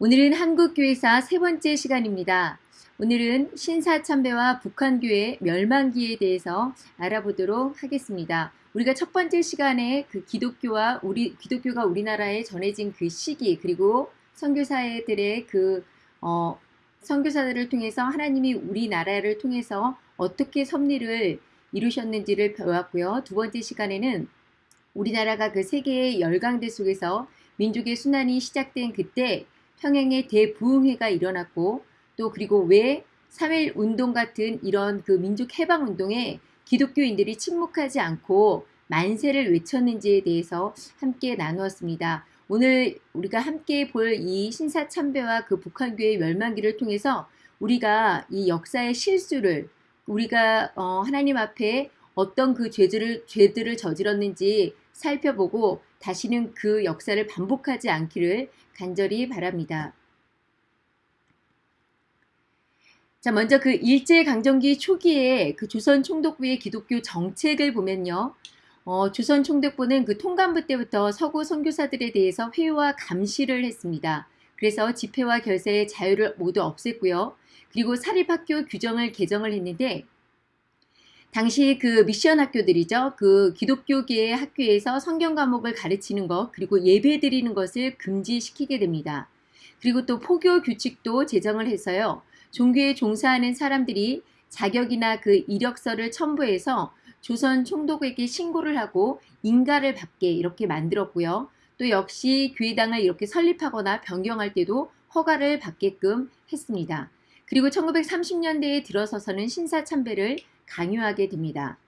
오늘은 한국교회사 세 번째 시간입니다. 오늘은 신사참배와 북한교회 멸망기에 대해서 알아보도록 하겠습니다. 우리가 첫 번째 시간에 그 기독교와 우리 기독교가 우리나라에 전해진 그 시기 그리고 선교사들의 그 어, 선교사들을 통해서 하나님이 우리나라를 통해서 어떻게 섭리를 이루셨는지를 배웠고요. 두 번째 시간에는 우리나라가 그 세계의 열강대 속에서 민족의 순환이 시작된 그때 평양의 대부흥회가 일어났고 또 그리고 왜3.1 운동 같은 이런 그 민족 해방 운동에 기독교인들이 침묵하지 않고 만세를 외쳤는지에 대해서 함께 나누었습니다. 오늘 우리가 함께 볼 이 신사 참배와 그 북한교의 멸망기를 통해서 우리가 이 역사의 실수를 우리가 어 하나님 앞에 어떤 그 죄들을 죄들을 저질렀는지 살펴보고 다시는 그 역사를 반복하지 않기를 간절히 바랍니다. 자, 먼저 그 일제강점기 초기에 그 조선 총독부의 기독교 정책을 보면요. 어, 조선 총독부는 그 통감부 때부터 서구 선교사들에 대해서 회유와 감시를 했습니다. 그래서 집회와 결세의 자유를 모두 없앴고요. 그리고 사립학교 규정을 개정을 했는데 당시 그 미션 학교들이죠. 그 기독교계의 학교에서 성경 과목을 가르치는 것 그리고 예배 드리는 것을 금지시키게 됩니다. 그리고 또 포교 규칙도 제정을 해서요. 종교에 종사하는 사람들이 자격이나 그 이력서를 첨부해서 조선 총독에게 신고를 하고 인가를 받게 이렇게 만들었고요. 또 역시 교회당을 이렇게 설립하거나 변경할 때도 허가를 받게끔 했습니다. 그리고 1930년대에 들어서서는 신사참배를 강요하게 됩니다.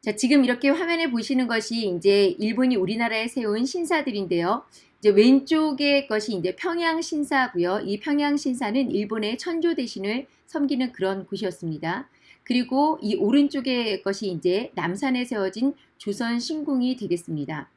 자, 지금 이렇게 화면에 보시는 것이 이제 일본이 우리나라에 세운 신사들인데요. 이제 왼쪽의 것이 이제 평양 신사고요. 이 평양 신사는 일본의 천조 대신을 섬기는 그런 곳이었습니다. 그리고 이 오른쪽의 것이 이제 남산에 세워진 조선 신궁이 되겠습니다.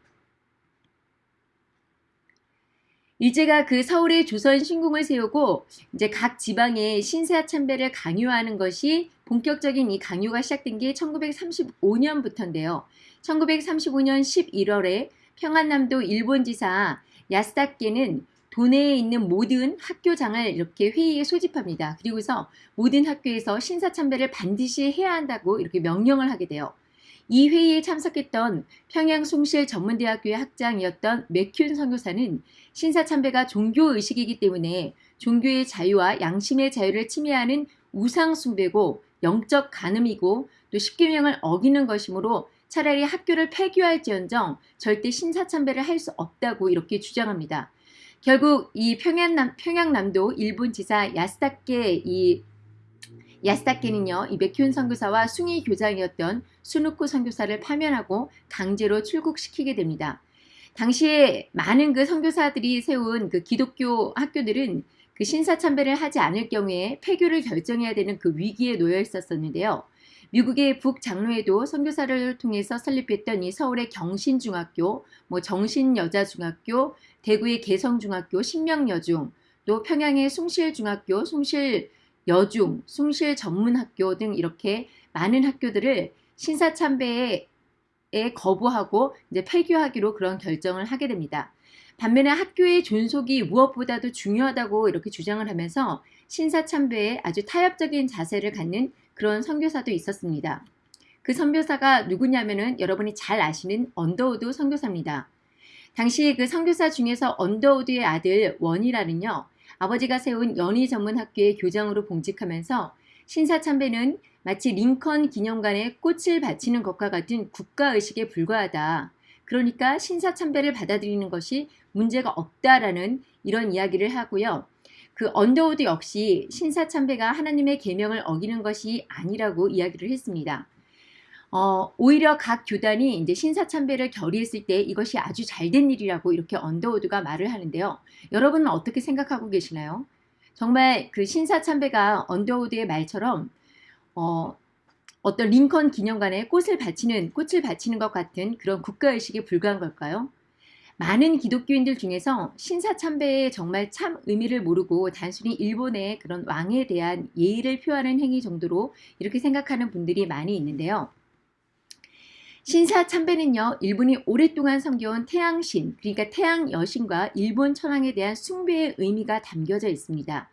일제가 그 서울에 조선 신궁을 세우고 이제 각 지방에 신사 참배를 강요하는 것이 본격적인 이 강요가 시작된 게 1935년부터인데요. 1935년 11월에 평안남도 일본지사 야스다케는 도내에 있는 모든 학교장을 이렇게 회의에 소집합니다. 그리고서 모든 학교에서 신사참배를 반드시 해야 한다고 이렇게 명령을 하게 돼요. 이 회의에 참석했던 평양 송실 전문대학교의 학장이었던 맥큐 선교사는 신사참배가 종교의식이기 때문에 종교의 자유와 양심의 자유를 침해하는 우상숭배고 영적 간음이고 또 십계명을 어기는 것이므로 차라리 학교를 폐교할지언정 절대 신사참배를 할 수 없다고 이렇게 주장합니다. 결국 이 평양남, 평양남도 일본 지사 야스다케 이 야스다케는요, 이 맥큐온 선교사와 숭이 교장이었던 수누쿠 선교사를 파면하고 강제로 출국시키게 됩니다. 당시에 많은 그 선교사들이 세운 그 기독교 학교들은 그 신사참배를 하지 않을 경우에 폐교를 결정해야 되는 그 위기에 놓여 있었었는데요. 미국의 북장로에도 선교사를 통해서 설립했던 이 서울의 경신중학교, 뭐 정신여자중학교, 대구의 계성중학교, 신명여중, 또 평양의 숭실중학교, 숭의 여중, 숭실 전문학교 등 이렇게 많은 학교들을 신사 참배에 거부하고 이제 폐교하기로 그런 결정을 하게 됩니다. 반면에 학교의 존속이 무엇보다도 중요하다고 이렇게 주장을 하면서 신사 참배에 아주 타협적인 자세를 갖는 그런 선교사도 있었습니다. 그 선교사가 누구냐면은 여러분이 잘 아시는 언더우드 선교사입니다. 당시 그 선교사 중에서 언더우드의 아들 원이라는요. 아버지가 세운 연희 전문학교의 교장으로 봉직하면서 신사참배는 마치 링컨 기념관에 꽃을 바치는 것과 같은 국가의식에 불과하다. 그러니까 신사참배를 받아들이는 것이 문제가 없다라는 이런 이야기를 하고요. 그 언더우드 역시 신사참배가 하나님의 계명을 어기는 것이 아니라고 이야기를 했습니다. 어, 오히려 각 교단이 이제 신사참배를 결의했을 때 이것이 아주 잘된 일이라고 이렇게 언더우드가 말을 하는데요. 여러분은 어떻게 생각하고 계시나요? 정말 그 신사참배가 언더우드의 말처럼 어, 어떤 링컨 기념관에 꽃을 바치는 꽃을 바치는 것 같은 그런 국가의식에 불과한 걸까요? 많은 기독교인들 중에서 신사참배의 정말 참 의미를 모르고 단순히 일본의 그런 왕에 대한 예의를 표하는 행위 정도로 이렇게 생각하는 분들이 많이 있는데요. 신사 참배는요, 일본이 오랫동안 섬겨온 태양신, 그러니까 태양 여신과 일본 천황에 대한 숭배의 의미가 담겨져 있습니다.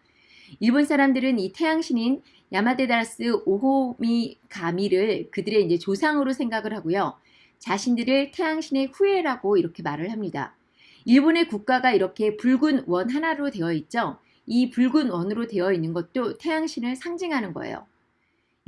일본 사람들은 이 태양신인 야마데다스 오호미 가미를 그들의 이제 조상으로 생각을 하고요. 자신들을 태양신의 후예라고 이렇게 말을 합니다. 일본의 국가가 이렇게 붉은 원 하나로 되어 있죠. 이 붉은 원으로 되어 있는 것도 태양신을 상징하는 거예요.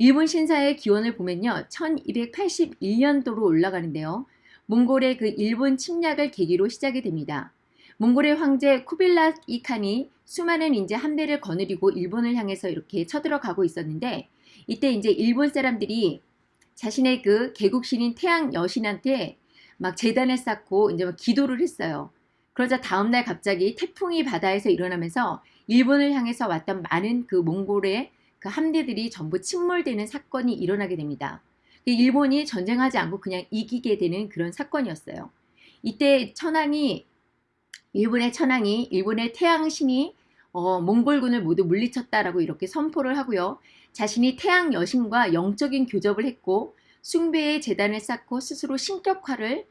일본 신사의 기원을 보면요. 1281년도로 올라가는데요. 몽골의 그 일본 침략을 계기로 시작이 됩니다. 몽골의 황제 쿠빌라 이 칸이 수많은 이제 함대를 거느리고 일본을 향해서 이렇게 쳐들어가고 있었는데 이때 이제 일본 사람들이 자신의 그 개국신인 태양 여신한테 막 재단을 쌓고 이제 막 기도를 했어요. 그러자 다음날 갑자기 태풍이 바다에서 일어나면서 일본을 향해서 왔던 많은 그 몽골의 그 함대들이 전부 침몰되는 사건이 일어나게 됩니다. 일본이 전쟁하지 않고 그냥 이기게 되는 그런 사건이었어요. 이때 천황이 일본의 천황이 일본의 태양신이 어, 몽골군을 모두 물리쳤다라고 이렇게 선포를 하고요. 자신이 태양 여신과 영적인 교접을 했고 숭배의 재단을 쌓고 스스로 신격화를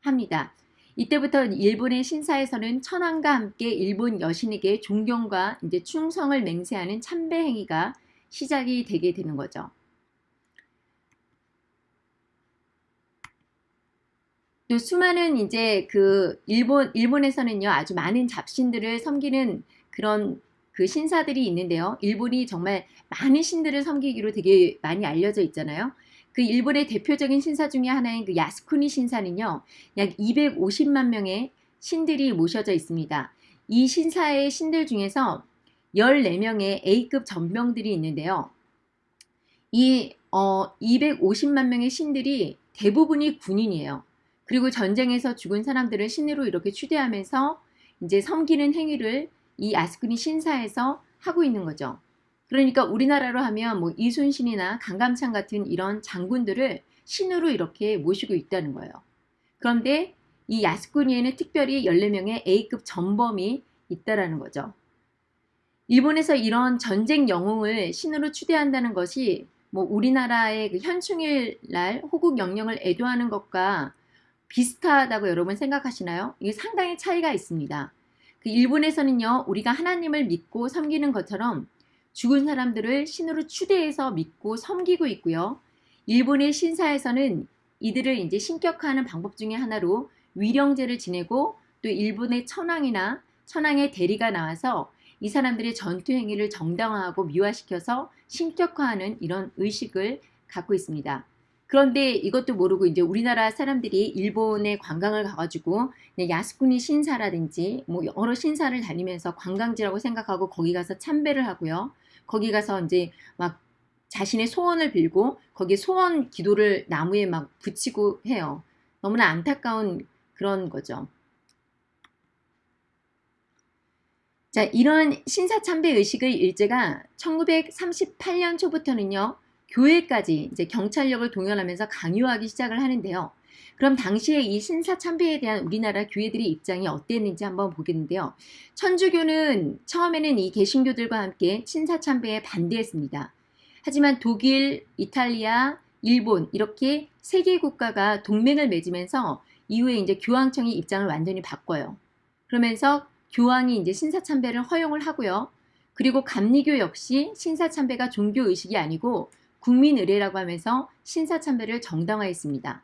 합니다. 이때부터 일본의 신사에서는 천황과 함께 일본 여신에게 존경과 이제 충성을 맹세하는 참배 행위가 시작이 되게 되는 거죠. 또 수많은 이제 그 일본 일본에서는요 아주 많은 잡신들을 섬기는 그런 그 신사들이 있는데요. 일본이 정말 많은 신들을 섬기기로 되게 많이 알려져 있잖아요. 그 일본의 대표적인 신사 중에 하나인 그 야스쿠니 신사는요. 약 250만 명의 신들이 모셔져 있습니다. 이 신사의 신들 중에서 14명의 A급 전병들이 있는데요. 이 어, 250만 명의 신들이 대부분이 군인이에요. 그리고 전쟁에서 죽은 사람들을 신으로 이렇게 추대하면서 이제 섬기는 행위를 이 아스쿠니 신사에서 하고 있는 거죠. 그러니까 우리나라로 하면 뭐 이순신이나 강감찬 같은 이런 장군들을 신으로 이렇게 모시고 있다는 거예요. 그런데 이 야스쿠니에는 특별히 14명의 A급 전범이 있다라는 거죠. 일본에서 이런 전쟁 영웅을 신으로 추대한다는 것이 뭐 우리나라의 그 현충일 날 호국 영령을 애도하는 것과 비슷하다고 여러분 생각하시나요? 이게 상당히 차이가 있습니다. 그 일본에서는요, 우리가 하나님을 믿고 섬기는 것처럼 죽은 사람들을 신으로 추대해서 믿고 섬기고 있고요. 일본의 신사에서는 이들을 이제 신격화하는 방법 중에 하나로 위령제를 지내고 또 일본의 천황이나 천황의 대리가 나와서 이 사람들의 전투 행위를 정당화하고 미화시켜서 신격화하는 이런 의식을 갖고 있습니다. 그런데 이것도 모르고 이제 우리나라 사람들이 일본에 관광을 가가지고 야스쿠니 신사라든지 뭐 여러 신사를 다니면서 관광지라고 생각하고 거기 가서 참배를 하고요. 거기 가서 이제 막 자신의 소원을 빌고 거기에 소원 기도를 나무에 막 붙이고 해요. 너무나 안타까운 그런 거죠. 자, 이런 신사참배 의식의 일제가 1938년 초부터는요, 교회까지 이제 경찰력을 동원하면서 강요하기 시작을 하는데요. 그럼 당시에 이 신사 참배에 대한 우리나라 교회들의 입장이 어땠는지 한번 보겠는데요. 천주교는 처음에는 이 개신교들과 함께 신사 참배에 반대했습니다. 하지만 독일, 이탈리아, 일본 이렇게 세 개 국가가 동맹을 맺으면서 이후에 이제 교황청이 입장을 완전히 바꿔요. 그러면서 교황이 이제 신사 참배를 허용을 하고요. 그리고 감리교 역시 신사 참배가 종교 의식이 아니고 국민 의례라고 하면서 신사 참배를 정당화했습니다.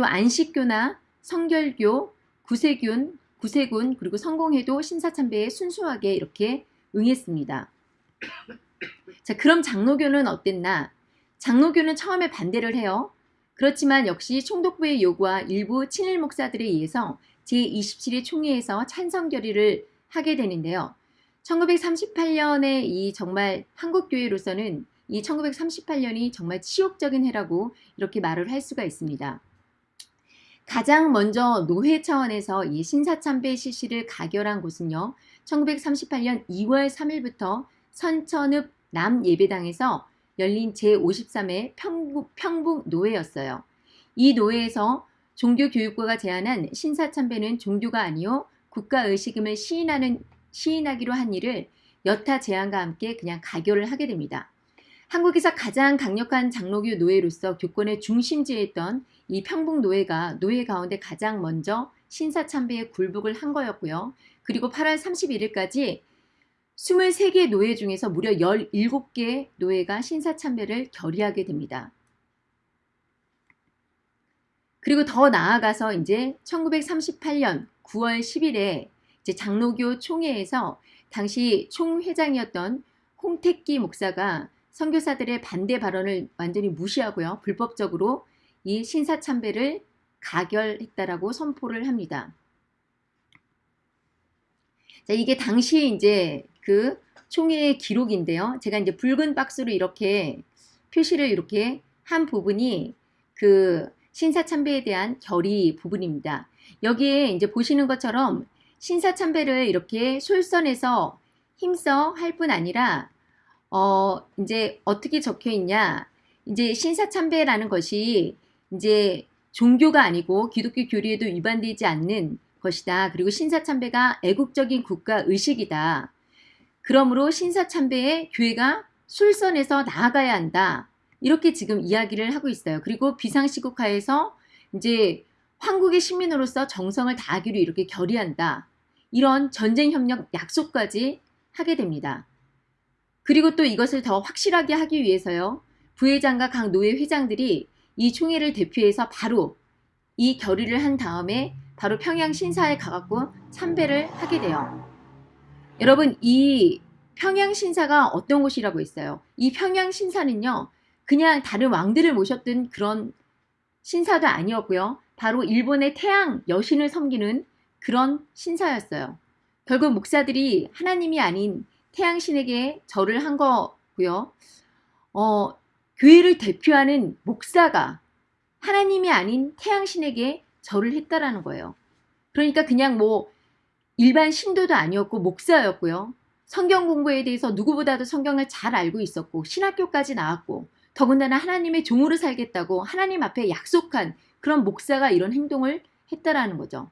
또 안식교나 성결교, 구세균, 구세군 그리고 성공회도 신사참배에 순수하게 이렇게 응했습니다. 자, 그럼 장로교는 어땠나? 장로교는 처음에 반대를 해요. 그렇지만 역시 총독부의 요구와 일부 친일 목사들에 의해서 제27회 총회에서 찬성 결의를 하게 되는데요. 1938년에 이 정말 한국교회로서는 이 1938년이 정말 치욕적인 해라고 이렇게 말을 할 수가 있습니다. 가장 먼저 노회 차원에서 이 신사참배 실시를 가결한 곳은요. 1938년 2월 3일부터 선천읍 남예배당에서 열린 제53회 평북, 노회였어요. 이 노회에서 종교교육부가 제안한 신사참배는 종교가 아니요 국가의식임을 시인하는, 시인하기로 한 일을 여타 제안과 함께 그냥 가결을 하게 됩니다. 한국에서 가장 강력한 장로교 노예로서 교권의 중심지에 있던 이 평북 노예가 노예 가운데 가장 먼저 신사참배에 굴복을 한 거였고요. 그리고 8월 31일까지 23개 노예 중에서 무려 17개 노예가 신사참배를 결의하게 됩니다. 그리고 더 나아가서 이제 1938년 9월 10일에 이제 장로교 총회에서 당시 총회장이었던 홍택기 목사가 선교사들의 반대 발언을 완전히 무시하고요. 불법적으로 이 신사참배를 가결했다라고 선포를 합니다. 자, 이게 당시 이제 그 총회의 기록인데요. 제가 이제 붉은 박스로 이렇게 표시를 이렇게 한 부분이 그 신사참배에 대한 결의 부분입니다. 여기에 이제 보시는 것처럼 신사참배를 이렇게 솔선해서 힘써 할 뿐 아니라 어 이제 어떻게 적혀 있냐 이제 신사참배라는 것이 이제 종교가 아니고 기독교 교리에도 위반되지 않는 것이다. 그리고 신사참배가 애국적인 국가 의식이다. 그러므로 신사참배에 교회가 술선에서 나아가야 한다. 이렇게 지금 이야기를 하고 있어요. 그리고 비상시국하에서 이제 황국의 시민으로서 정성을 다하기로 이렇게 결의한다. 이런 전쟁협력 약속까지 하게 됩니다. 그리고 또 이것을 더 확실하게 하기 위해서요. 부회장과 각 노예 회장들이 이 총회를 대표해서 바로 이 결의를 한 다음에 바로 평양 신사에 가갖고 참배를 하게 돼요. 여러분 이 평양 신사가 어떤 곳이라고 했어요? 이 평양 신사는요. 그냥 다른 왕들을 모셨던 그런 신사도 아니었고요. 바로 일본의 태양 여신을 섬기는 그런 신사였어요. 결국 목사들이 하나님이 아닌 태양신에게 절을 한 거고요. 어, 교회를 대표하는 목사가 하나님이 아닌 태양신에게 절을 했다라는 거예요. 그러니까 그냥 뭐 일반 신도도 아니었고 목사였고요. 성경 공부에 대해서 누구보다도 성경을 잘 알고 있었고 신학교까지 나왔고 더군다나 하나님의 종으로 살겠다고 하나님 앞에 약속한 그런 목사가 이런 행동을 했다라는 거죠.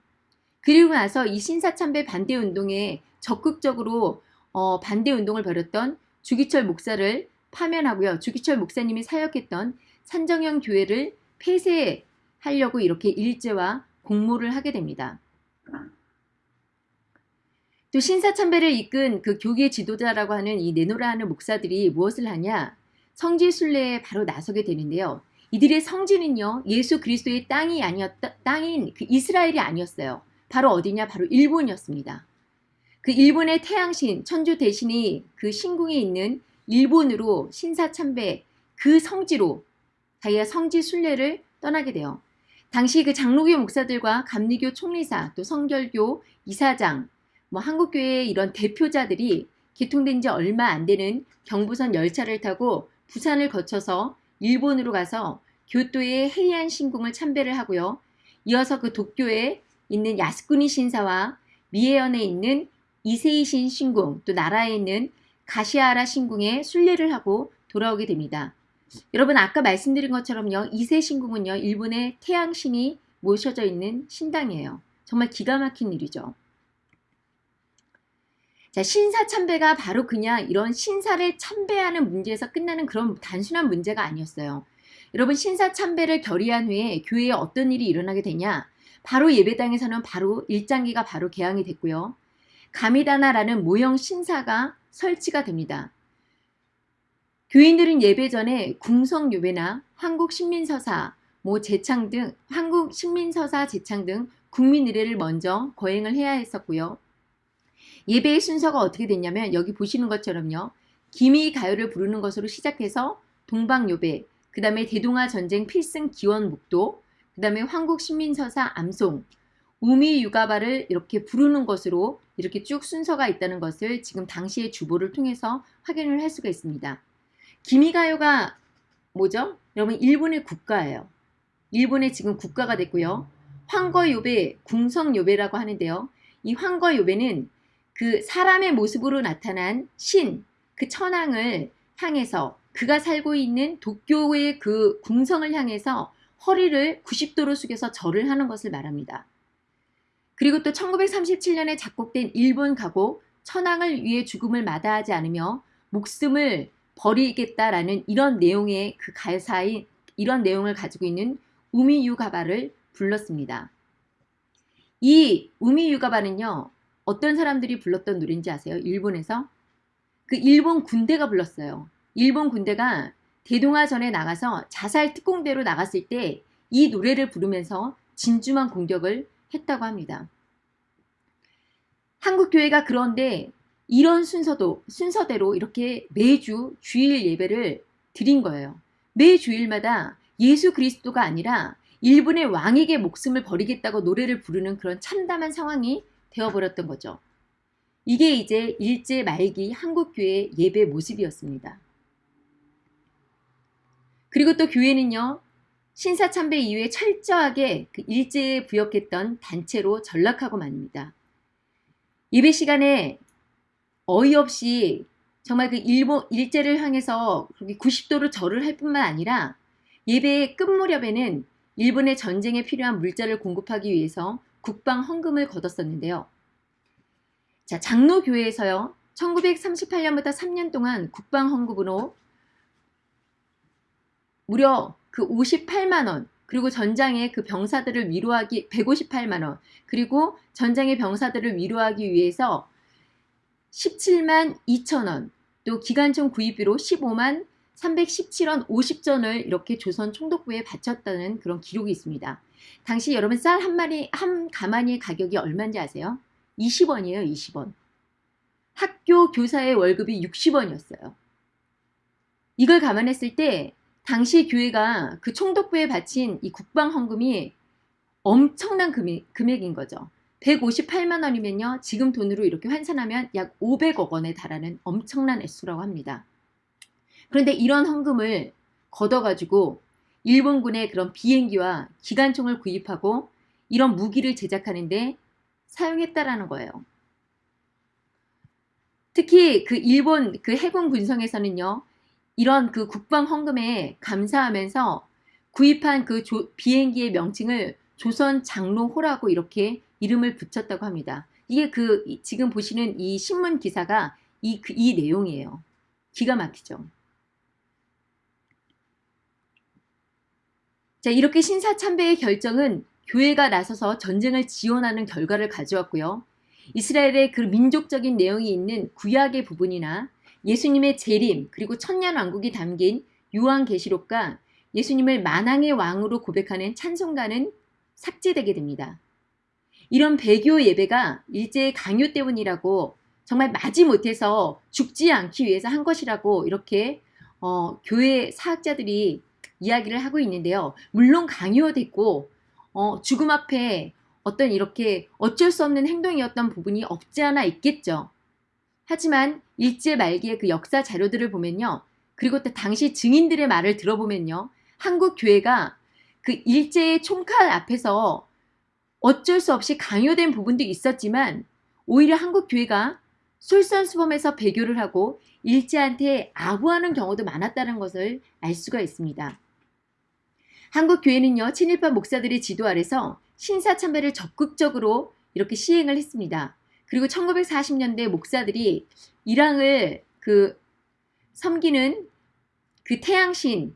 그리고 나서 이 신사참배 반대 운동에 적극적으로 어, 반대 운동을 벌였던 주기철 목사를 파면하고요. 주기철 목사님이 사역했던 산정형 교회를 폐쇄하려고 이렇게 일제와 공모를 하게 됩니다. 또 신사참배를 이끈 그 교계 지도자라고 하는 이 네노라 하는 목사들이 무엇을 하냐? 성지 순례에 바로 나서게 되는데요. 이들의 성지는요. 예수 그리스도의 땅이 아니었다 땅인 그 이스라엘이 아니었어요. 바로 어디냐? 바로 일본이었습니다. 그 일본의 태양신 천주 대신이 그 신궁에 있는 일본으로 신사참배 그 성지로 자기가 성지 순례를 떠나게 돼요. 당시 그 장로교 목사들과 감리교 총리사 또 성결교 이사장 뭐 한국교회의 이런 대표자들이 개통된 지 얼마 안 되는 경부선 열차를 타고 부산을 거쳐서 일본으로 가서 교토의 해리안 신궁을 참배를 하고요. 이어서 그 도쿄에 있는 야스쿠니 신사와 미에현에 있는 이세이신 신궁 또 나라에 있는 가시아라 신궁에 순례를 하고 돌아오게 됩니다. 여러분 아까 말씀드린 것처럼요. 이세 신궁은요. 일본의 태양신이 모셔져 있는 신당이에요. 정말 기가 막힌 일이죠. 자, 신사 참배가 바로 그냥 이런 신사를 참배하는 문제에서 끝나는 그런 단순한 문제가 아니었어요. 여러분 신사 참배를 결의한 후에 교회에 어떤 일이 일어나게 되냐? 바로 예배당에서는 바로 일장기가 바로 개항이 됐고요. 가미다나라는 모형 신사가 설치가 됩니다. 교인들은 예배 전에 궁성 요배나 한국 신민서사, 뭐 제창 등 한국 신민서사 제창 등 국민 의례를 먼저 거행을 해야 했었고요. 예배의 순서가 어떻게 됐냐면 여기 보시는 것처럼요. 기미 가요를 부르는 것으로 시작해서 동방요배, 그 다음에 대동아 전쟁 필승 기원 묵도, 그 다음에 황국 신민서사 암송, 우미 육아바를 이렇게 부르는 것으로 이렇게 쭉 순서가 있다는 것을 지금 당시의 주보를 통해서 확인을 할 수가 있습니다. 기미가요가 뭐죠? 여러분 일본의 국가예요. 일본의 지금 국가가 됐고요. 황거요배, 궁성요배라고 하는데요. 이 황거요배는 그 사람의 모습으로 나타난 신, 그 천황을 향해서 그가 살고 있는 도쿄의 그 궁성을 향해서 허리를 90도로 숙여서 절을 하는 것을 말합니다. 그리고 또 1937년에 작곡된 일본 가곡 천황을 위해 죽음을 마다하지 않으며 목숨을 버리겠다라는 이런 내용의 그 가사인 이런 내용을 가지고 있는 우미유가바를 불렀습니다. 이 우미유가바는요. 어떤 사람들이 불렀던 노래인지 아세요? 일본에서? 그 일본 군대가 불렀어요. 일본 군대가 대동아전에 나가서 자살 특공대로 나갔을 때 이 노래를 부르면서 진주만 공격을 했다고 합니다. 한국교회가 그런데 이런 순서도 순서대로 이렇게 매주 주일 예배를 드린 거예요. 매 주일마다 예수 그리스도가 아니라 일본의 왕에게 목숨을 버리겠다고 노래를 부르는 그런 참담한 상황이 되어버렸던 거죠. 이게 이제 일제 말기 한국교회 예배 모습이었습니다. 그리고 또 교회는요. 신사참배 이후에 철저하게 그 일제에 부역했던 단체로 전락하고 맙니다. 예배 시간에 어이없이 정말 그 일본 일제를 향해서 90도로 절을 할 뿐만 아니라 예배의 끝 무렵에는 일본의 전쟁에 필요한 물자를 공급하기 위해서 국방 헌금을 거뒀었는데요. 자, 장로교회에서요. 1938년부터 3년 동안 국방 헌금으로 무려 그 58만원 그리고 전장의 그 병사들을 위로하기 158만원 그리고 전장의 병사들을 위로하기 위해서 17만 2천원 또 기관총 구입비로 15만 317원 50전을 이렇게 조선 총독부에 바쳤다는 그런 기록이 있습니다. 당시 여러분 쌀 한 마리 한 가마니의 가격이 얼마인지 아세요? 20원이에요. 20원. 학교 교사의 월급이 60원이었어요. 이걸 감안했을 때 당시 교회가 그 총독부에 바친 이 국방헌금이 엄청난 금액, 금액인 거죠. 158만 원이면요. 지금 돈으로 이렇게 환산하면 약 500억 원에 달하는 엄청난 액수라고 합니다. 그런데 이런 헌금을 걷어가지고 일본군의 그런 비행기와 기관총을 구입하고 이런 무기를 제작하는데 사용했다라는 거예요. 특히 그 일본 그 해군 군성에서는요. 이런 그 국방 헌금에 감사하면서 구입한 그 조, 비행기의 명칭을 조선 장로호라고 이렇게 이름을 붙였다고 합니다. 이게 그 지금 보시는 이 신문 기사가 이, 그, 이 내용이에요. 기가 막히죠. 자 이렇게 신사참배의 결정은 교회가 나서서 전쟁을 지원하는 결과를 가져왔고요. 이스라엘의 그 민족적인 내용이 있는 구약의 부분이나 예수님의 재림 그리고 천년왕국이 담긴 요한계시록과 예수님을 만왕의 왕으로 고백하는 찬송가는 삭제되게 됩니다. 이런 배교 예배가 일제의 강요 때문이라고 정말 마지 못해서 죽지 않기 위해서 한 것이라고 이렇게 어, 교회 사학자들이 이야기를 하고 있는데요. 물론 강요됐고 어, 죽음 앞에 어떤 이렇게 어쩔 수 없는 행동이었던 부분이 없지 않아 있겠죠. 하지만 일제 말기의 그 역사 자료들을 보면요. 그리고 또 당시 증인들의 말을 들어보면요. 한국 교회가 그 일제의 총칼 앞에서 어쩔 수 없이 강요된 부분도 있었지만 오히려 한국 교회가 솔선수범해서 배교를 하고 일제한테 아부하는 경우도 많았다는 것을 알 수가 있습니다. 한국 교회는요 친일파 목사들의 지도 아래서 신사 참배를 적극적으로 이렇게 시행을 했습니다. 그리고 1940년대 목사들이 이랑을 그 섬기는 그 태양신을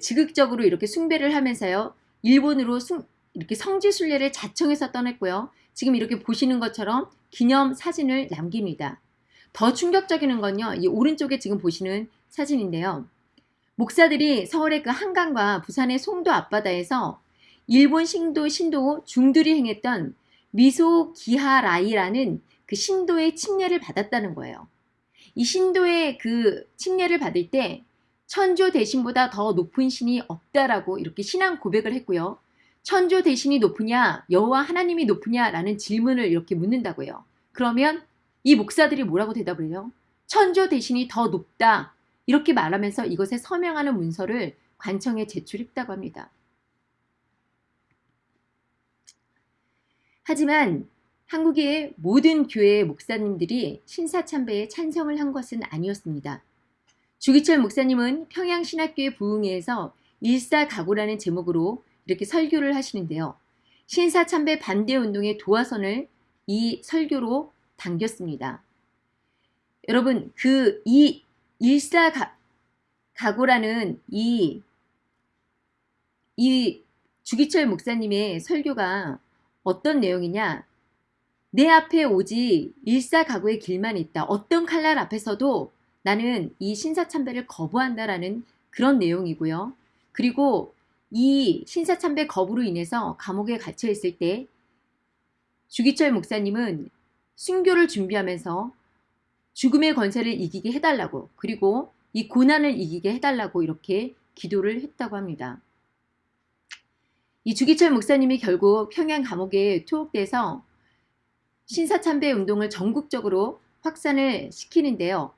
지극적으로 이렇게 숭배를 하면서요. 일본으로 숭, 이렇게 성지순례를 자청해서 떠났고요. 지금 이렇게 보시는 것처럼 기념 사진을 남깁니다. 더 충격적인 건요. 이 오른쪽에 지금 보시는 사진인데요. 목사들이 서울의 그 한강과 부산의 송도 앞바다에서 일본 신도 신도 중들이 행했던 미소 기하라이라는 그 신도의 침례를 받았다는 거예요. 이 신도의 그 침례를 받을 때 천조 대신보다 더 높은 신이 없다라고 이렇게 신앙 고백을 했고요. 천조 대신이 높으냐 여호와 하나님이 높으냐라는 질문을 이렇게 묻는다고요. 그러면 이 목사들이 뭐라고 대답을 해요? 천조 대신이 더 높다 이렇게 말하면서 이것에 서명하는 문서를 관청에 제출했다고 합니다. 하지만 한국의 모든 교회 목사님들이 신사참배에 찬성을 한 것은 아니었습니다. 주기철 목사님은 평양신학교의 부흥회에서 일사가고라는 제목으로 이렇게 설교를 하시는데요. 신사참배 반대운동의 도화선을 이 설교로 당겼습니다. 여러분 그 이 일사가고라는 이, 이 주기철 목사님의 설교가 어떤 내용이냐 내 앞에 오지 일사가구의 길만 있다. 어떤 칼날 앞에서도 나는 이 신사참배를 거부한다라는 그런 내용이고요. 그리고 이 신사참배 거부로 인해서 감옥에 갇혀 있을 때 주기철 목사님은 순교를 준비하면서 죽음의 권세를 이기게 해달라고 그리고 이 고난을 이기게 해달라고 이렇게 기도를 했다고 합니다. 이 주기철 목사님이 결국 평양 감옥에 투옥돼서 신사참배 운동을 전국적으로 확산을 시키는데요.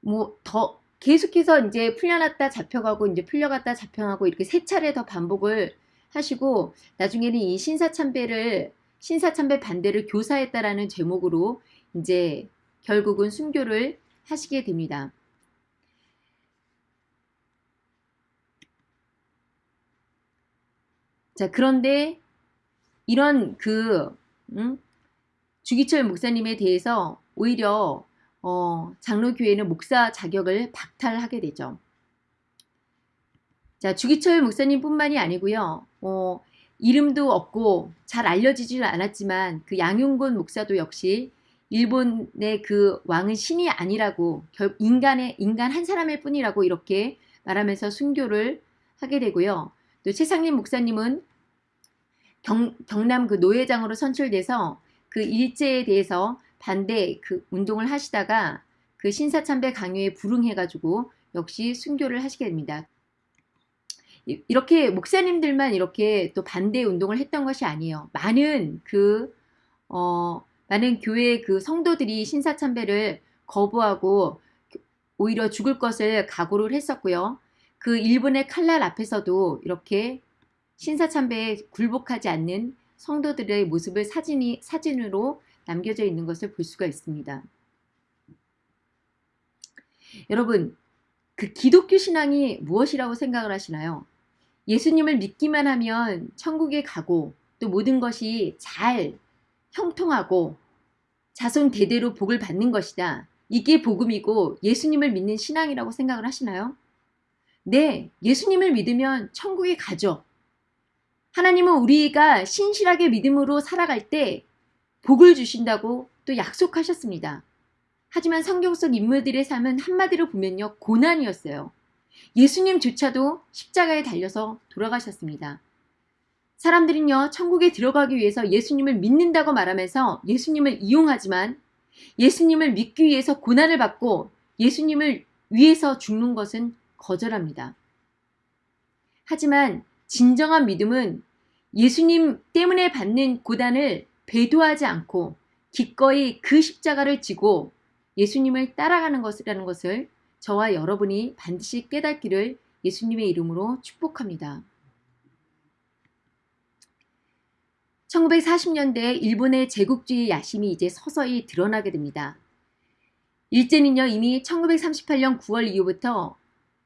뭐 더 계속해서 이제 풀려났다 잡혀가고 이제 풀려갔다 잡혀가고 이렇게 세 차례 더 반복을 하시고 나중에는 이 신사참배를 신사참배 반대를 교사했다라는 제목으로 이제 결국은 순교를 하시게 됩니다. 자 그런데 이런 그 음? 주기철 목사님에 대해서 오히려 어, 장로교회는 목사 자격을 박탈하게 되죠. 자 주기철 목사님 뿐만이 아니고요. 어, 이름도 없고 잘 알려지지는 않았지만 그 양용곤 목사도 역시 일본의 그 왕은 신이 아니라고 결 인간의 인간 한 사람일 뿐이라고 이렇게 말하면서 순교를 하게 되고요. 또 최상림 목사님은 경, 경남 그 노회장으로 선출돼서 그 일제에 대해서 반대 그 운동을 하시다가 그 신사참배 강요에 불응해가지고 역시 순교를 하시게 됩니다. 이렇게 목사님들만 이렇게 또 반대 운동을 했던 것이 아니에요. 많은 그, 어, 많은 교회 그 성도들이 신사참배를 거부하고 오히려 죽을 것을 각오를 했었고요. 그 일본의 칼날 앞에서도 이렇게 신사참배에 굴복하지 않는 성도들의 모습을 사진이, 사진으로 남겨져 있는 것을 볼 수가 있습니다. 여러분, 그 기독교 신앙이 무엇이라고 생각을 하시나요? 예수님을 믿기만 하면 천국에 가고 또 모든 것이 잘 형통하고 자손 대대로 복을 받는 것이다. 이게 복음이고 예수님을 믿는 신앙이라고 생각을 하시나요? 네, 예수님을 믿으면 천국에 가죠. 하나님은 우리가 신실하게 믿음으로 살아갈 때 복을 주신다고 또 약속하셨습니다. 하지만 성경 속 인물들의 삶은 한마디로 보면요. 고난이었어요. 예수님조차도 십자가에 달려서 돌아가셨습니다. 사람들은요, 천국에 들어가기 위해서 예수님을 믿는다고 말하면서 예수님을 이용하지만 예수님을 믿기 위해서 고난을 받고 예수님을 위해서 죽는 것은 거절합니다. 하지만 진정한 믿음은 예수님 때문에 받는 고단을 배도하지 않고 기꺼이 그 십자가를 지고 예수님을 따라가는 것이라는 것을 저와 여러분이 반드시 깨닫기를 예수님의 이름으로 축복합니다. 1940년대 일본의 제국주의 야심이 이제 서서히 드러나게 됩니다. 일제는요 이미 1938년 9월 이후부터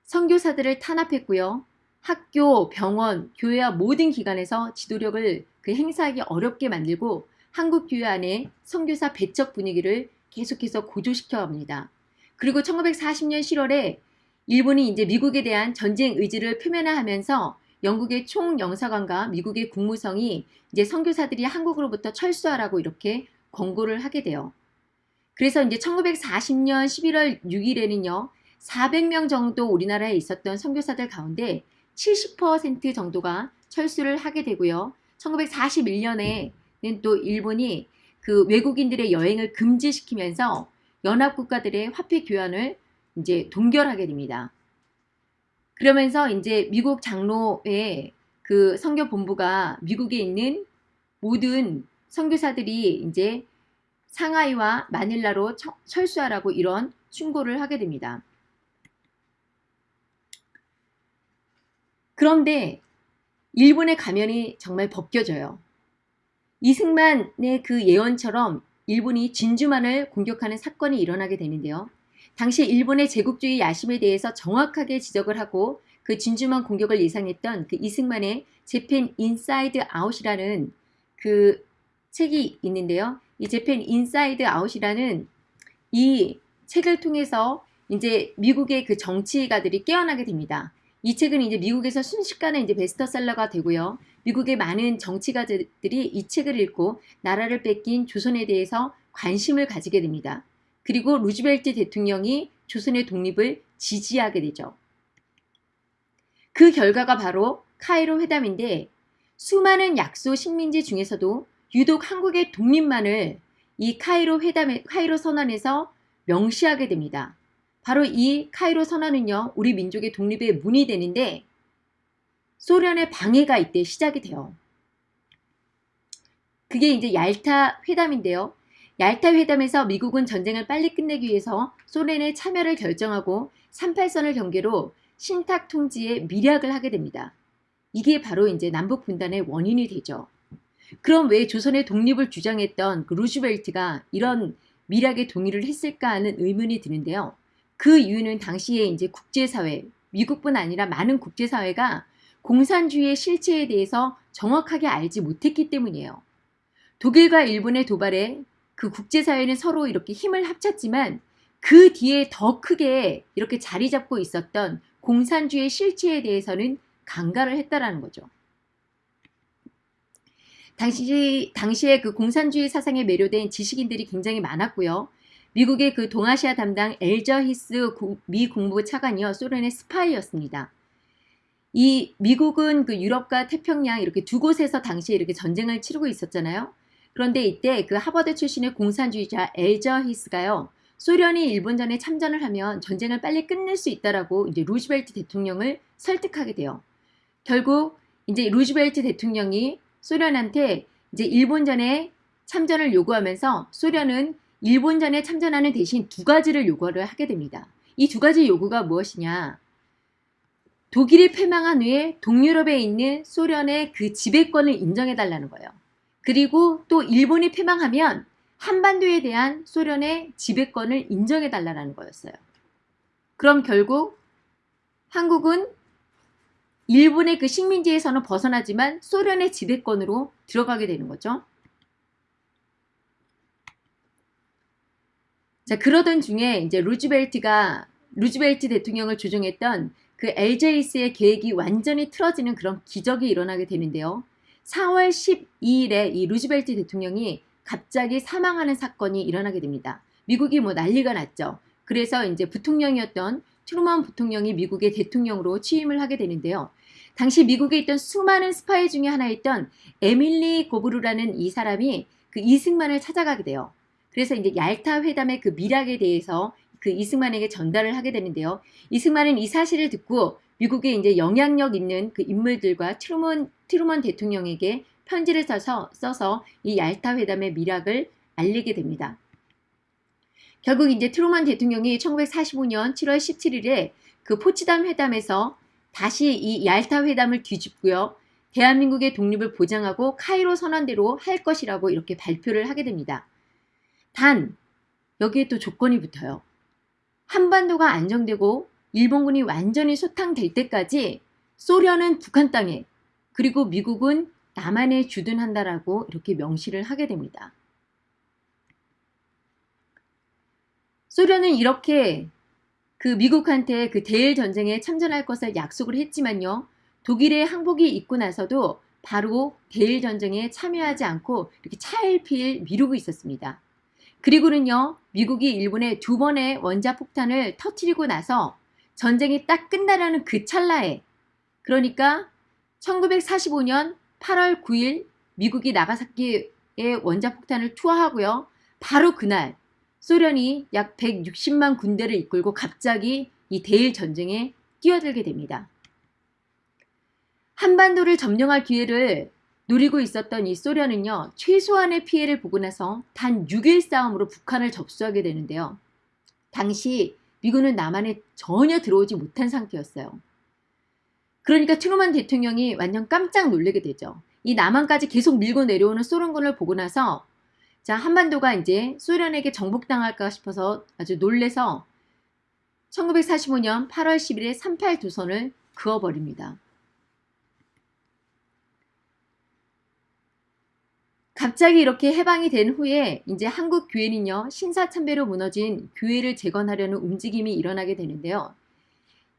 선교사들을 탄압했고요. 학교, 병원, 교회와 모든 기관에서 지도력을 그 행사하기 어렵게 만들고 한국 교회 안에 선교사 배척 분위기를 계속해서 고조시켜 갑니다. 그리고 1940년 10월에 일본이 이제 미국에 대한 전쟁 의지를 표면화하면서 영국의 총영사관과 미국의 국무성이 이제 선교사들이 한국으로부터 철수하라고 이렇게 권고를 하게 돼요. 그래서 이제 1940년 11월 6일에는요. 400명 정도 우리나라에 있었던 선교사들 가운데 70% 정도가 철수를 하게 되고요. 1941년에는 또 일본이 그 외국인들의 여행을 금지시키면서 연합국가들의 화폐 교환을 이제 동결하게 됩니다. 그러면서 이제 미국 장로의 그 선교 본부가 미국에 있는 모든 선교사들이 이제 상하이와 마닐라로 철수하라고 이런 충고를 하게 됩니다. 그런데 일본의 가면이 정말 벗겨져요. 이승만의 그 예언처럼 일본이 진주만을 공격하는 사건이 일어나게 되는데요. 당시 일본의 제국주의 야심에 대해서 정확하게 지적을 하고 그 진주만 공격을 예상했던 그 이승만의 Japan Inside Out이라는 그 책이 있는데요. 이 Japan Inside Out이라는 이 책을 통해서 이제 미국의 그 정치가들이 깨어나게 됩니다. 이 책은 이제 미국에서 순식간에 이제 베스트셀러가 되고요. 미국의 많은 정치가들이 이 책을 읽고 나라를 뺏긴 조선에 대해서 관심을 가지게 됩니다. 그리고 루즈벨트 대통령이 조선의 독립을 지지하게 되죠. 그 결과가 바로 카이로 회담인데 수많은 약소 식민지 중에서도 유독 한국의 독립만을 이 카이로 회담에 카이로 선언에서 명시하게 됩니다. 바로 이 카이로 선언은요, 우리 민족의 독립의 문이 되는데 소련의 방해가 이때 시작이 돼요. 그게 이제 얄타 회담인데요. 얄타 회담에서 미국은 전쟁을 빨리 끝내기 위해서 소련의 참여를 결정하고 38선을 경계로 신탁 통지에 미략을 하게 됩니다. 이게 바로 이제 남북 분단의 원인이 되죠. 그럼 왜 조선의 독립을 주장했던 그 루즈벨트가 이런 미략에 동의를 했을까 하는 의문이 드는데요. 그 이유는 당시에 이제 국제사회, 미국뿐 아니라 많은 국제사회가 공산주의의 실체에 대해서 정확하게 알지 못했기 때문이에요. 독일과 일본의 도발에 그 국제사회는 서로 이렇게 힘을 합쳤지만 그 뒤에 더 크게 이렇게 자리 잡고 있었던 공산주의의 실체에 대해서는 강가를 했다라는 거죠. 당시, 당시에 그 공산주의 사상에 매료된 지식인들이 굉장히 많았고요. 미국의 그 동아시아 담당 엘저 히스 미 국무부 차관이요. 소련의 스파이였습니다. 이 미국은 그 유럽과 태평양 이렇게 두 곳에서 당시에 이렇게 전쟁을 치르고 있었잖아요. 그런데 이때 그 하버드 출신의 공산주의자 엘저 히스가요. 소련이 일본전에 참전을 하면 전쟁을 빨리 끝낼 수 있다라고 이제 루즈벨트 대통령을 설득하게 돼요. 결국 이제 루즈벨트 대통령이 소련한테 이제 일본전에 참전을 요구하면서 소련은 일본전에 참전하는 대신 두 가지를 요구를 하게 됩니다. 이 두 가지 요구가 무엇이냐? 독일이 패망한 후에 동유럽에 있는 소련의 그 지배권을 인정해달라는 거예요. 그리고 또 일본이 패망하면 한반도에 대한 소련의 지배권을 인정해달라는 거였어요. 그럼 결국 한국은 일본의 그 식민지에서는 벗어나지만 소련의 지배권으로 들어가게 되는 거죠. 자, 그러던 중에 이제 루즈벨트가 루즈벨트 대통령을 조종했던 그 LJS의 계획이 완전히 틀어지는 그런 기적이 일어나게 되는데요. 4월 12일에 이 루즈벨트 대통령이 갑자기 사망하는 사건이 일어나게 됩니다. 미국이 뭐 난리가 났죠. 그래서 이제 부통령이었던 트루먼 부통령이 미국의 대통령으로 취임을 하게 되는데요. 당시 미국에 있던 수많은 스파이 중에 하나였던 에밀 고브루라는 이 사람이 그 이승만을 찾아가게 돼요. 그래서 이제 얄타 회담의 그 밀약에 대해서 그 이승만에게 전달을 하게 되는데요. 이승만은 이 사실을 듣고 미국에 이제 영향력 있는 그 인물들과 트루먼, 트루먼 대통령에게 편지를 써서, 써서 이 얄타 회담의 밀약을 알리게 됩니다. 결국 이제 트루먼 대통령이 1945년 7월 17일에 그 포치담 회담에서 다시 이 얄타 회담을 뒤집고요. 대한민국의 독립을 보장하고 카이로 선언대로 할 것이라고 이렇게 발표를 하게 됩니다. 단 여기에 또 조건이 붙어요. 한반도가 안정되고 일본군이 완전히 소탕될 때까지 소련은 북한 땅에 그리고 미국은 남한에 주둔한다라고 이렇게 명시를 하게 됩니다. 소련은 이렇게 그 미국한테 그 대일 전쟁에 참전할 것을 약속을 했지만요. 독일의 항복이 있고 나서도 바로 대일 전쟁에 참여하지 않고 이렇게 차일피일 미루고 있었습니다. 그리고는요. 미국이 일본에 두 번의 원자폭탄을 터트리고 나서 전쟁이 딱 끝나라는 그 찰나에 그러니까 1945년 8월 9일 미국이 나가사키에 원자폭탄을 투하하고요. 바로 그날 소련이 약 160만 군대를 이끌고 갑자기 이 대일 전쟁에 뛰어들게 됩니다. 한반도를 점령할 기회를 노리고 있었던 이 소련은요. 최소한의 피해를 보고 나서 단 6일 싸움으로 북한을 접수하게 되는데요. 당시 미군은 남한에 전혀 들어오지 못한 상태였어요. 그러니까 트루만 대통령이 완전 깜짝 놀라게 되죠. 이 남한까지 계속 밀고 내려오는 소련군을 보고 나서 자, 한반도가 이제 소련에게 정복당할까 싶어서 아주 놀래서 1945년 8월 10일에 38 도선을 그어버립니다. 갑자기 이렇게 해방이 된 후에 이제 한국 교회는요 신사참배로 무너진 교회를 재건하려는 움직임이 일어나게 되는데요.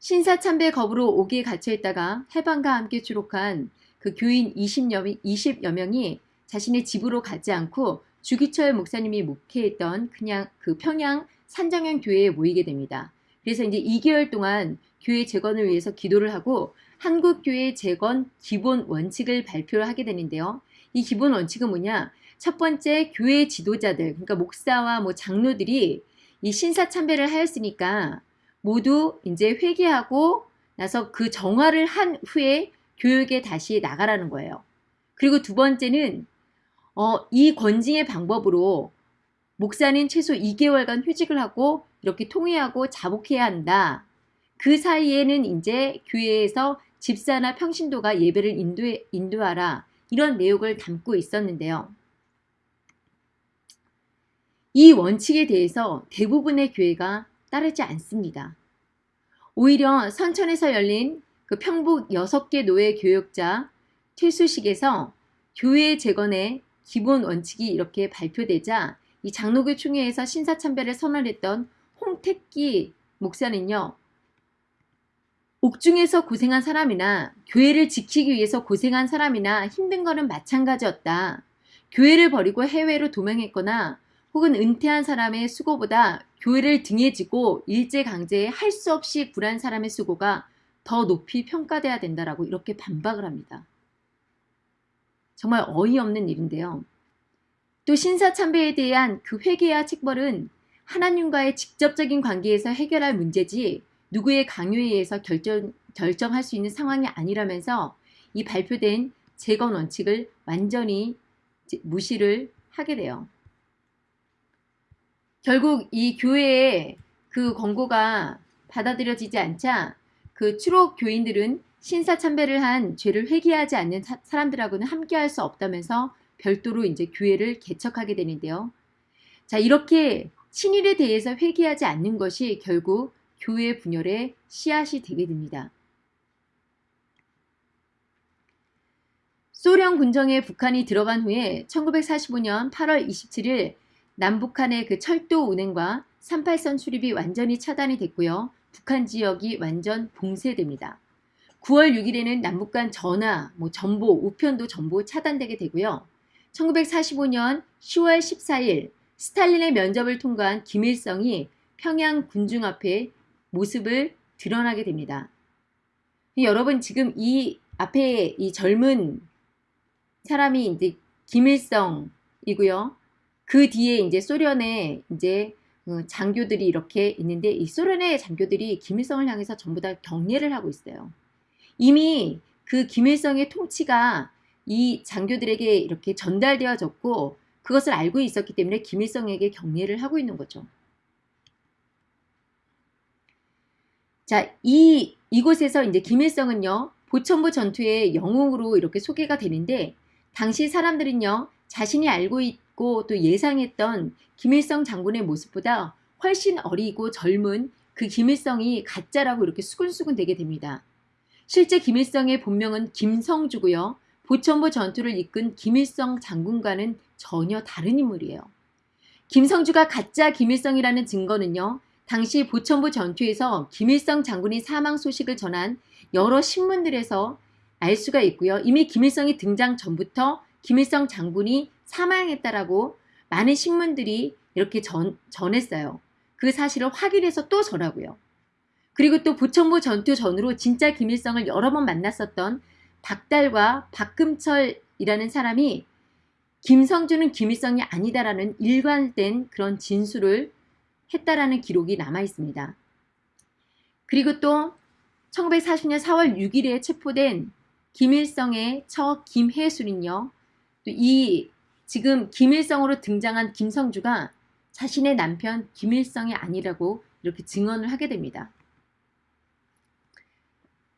신사참배 거부로 옥에 갇혀 있다가 해방과 함께 추록한 그 교인 20여, 20여 명이 자신의 집으로 가지 않고 주기철 목사님이 목회했던 그냥 그 평양 산정현 교회에 모이게 됩니다. 그래서 이제 2개월 동안 교회 재건을 위해서 기도를 하고 한국교회 재건 기본 원칙을 발표를 하게 되는데요. 이 기본 원칙은 뭐냐? 첫 번째 교회 지도자들, 그러니까 목사와 뭐 장로들이 이 신사 참배를 하였으니까 모두 이제 회개하고 나서 그 정화를 한 후에 교육에 다시 나가라는 거예요. 그리고 두 번째는 어, 이 권징의 방법으로 목사는 최소 2개월간 휴직을 하고 이렇게 통회하고 자복해야 한다. 그 사이에는 이제 교회에서 집사나 평신도가 예배를 인도해, 인도하라. 이런 내용을 담고 있었는데요. 이 원칙에 대해서 대부분의 교회가 따르지 않습니다. 오히려 선천에서 열린 그 평북 6개 노예 교육자 퇴수식에서 교회 재건의 기본 원칙이 이렇게 발표되자 이 장로교 총회에서 신사참배를 선언했던 홍택기 목사는요. 옥중에서 고생한 사람이나 교회를 지키기 위해서 고생한 사람이나 힘든 거는 마찬가지였다. 교회를 버리고 해외로 도망했거나 혹은 은퇴한 사람의 수고보다 교회를 등에 지고 일제강제에 할 수 없이 굴한 사람의 수고가 더 높이 평가돼야 된다라고 이렇게 반박을 합니다. 정말 어이없는 일인데요. 또 신사참배에 대한 그 회개와 책벌은 하나님과의 직접적인 관계에서 해결할 문제지 누구의 강요에 의해서 결정, 결정할 수 있는 상황이 아니라면서 이 발표된 재건 원칙을 완전히 무시를 하게 돼요. 결국 이 교회의 그 권고가 받아들여지지 않자 그 추록 교인들은 신사 참배를 한 죄를 회개하지 않는 사, 람들하고는 함께할 수 없다면서 별도로 이제 교회를 개척하게 되는데요. 자 이렇게 친일에 대해서 회개하지 않는 것이 결국 교회 분열의 씨앗이 되게 됩니다. 소련 군정에 북한이 들어간 후에 1945년 8월 27일 남북한의 그 철도 운행과 38선 출입이 완전히 차단이 됐고요. 북한 지역이 완전 봉쇄됩니다. 9월 6일에는 남북 간 전화, 뭐 전보, 우편도 전부 차단되게 되고요. 1945년 10월 14일 스탈린의 면접을 통과한 김일성이 평양 군중 앞에 모습을 드러나게 됩니다. 여러분 지금 이 앞에 이 젊은 사람이 이제 김일성이고요. 그 뒤에 이제 소련의 이제 어, 장교들이 이렇게 있는데 이 소련의 장교들이 김일성을 향해서 전부 다 경례를 하고 있어요. 이미 그 김일성의 통치가 이 장교들에게 이렇게 전달되어졌고 그것을 알고 있었기 때문에 김일성에게 경례를 하고 있는 거죠. 자, 이 이곳에서 이제 김일성은요. 보천부 전투의 영웅으로 이렇게 소개가 되는데 당시 사람들은요. 자신이 알고 있고 또 예상했던 김일성 장군의 모습보다 훨씬 어리고 젊은 그 김일성이 가짜라고 이렇게 수근수근 되게 됩니다. 실제 김일성의 본명은 김성주고요. 보천보 전투를 이끈 김일성 장군과는 전혀 다른 인물이에요. 김성주가 가짜 김일성이라는 증거는요. 당시 보천보 전투에서 김일성 장군이 사망 소식을 전한 여러 신문들에서 알 수가 있고요. 이미 김일성이 등장 전부터 김일성 장군이 사망했다라고 많은 신문들이 이렇게 전, 전했어요. 그 사실을 확인해서 또 전하고요. 그리고 또 부천부 전투 전으로 진짜 김일성을 여러 번 만났었던 박달과 박금철이라는 사람이 김성주는 김일성이 아니다라는 일관된 그런 진술을 했다라는 기록이 남아 있습니다. 그리고 또 1940년 4월 6일에 체포된 김일성의 처 김혜술은요. 이 지금 김일성으로 등장한 김성주가 자신의 남편 김일성이 아니라고 이렇게 증언을 하게 됩니다.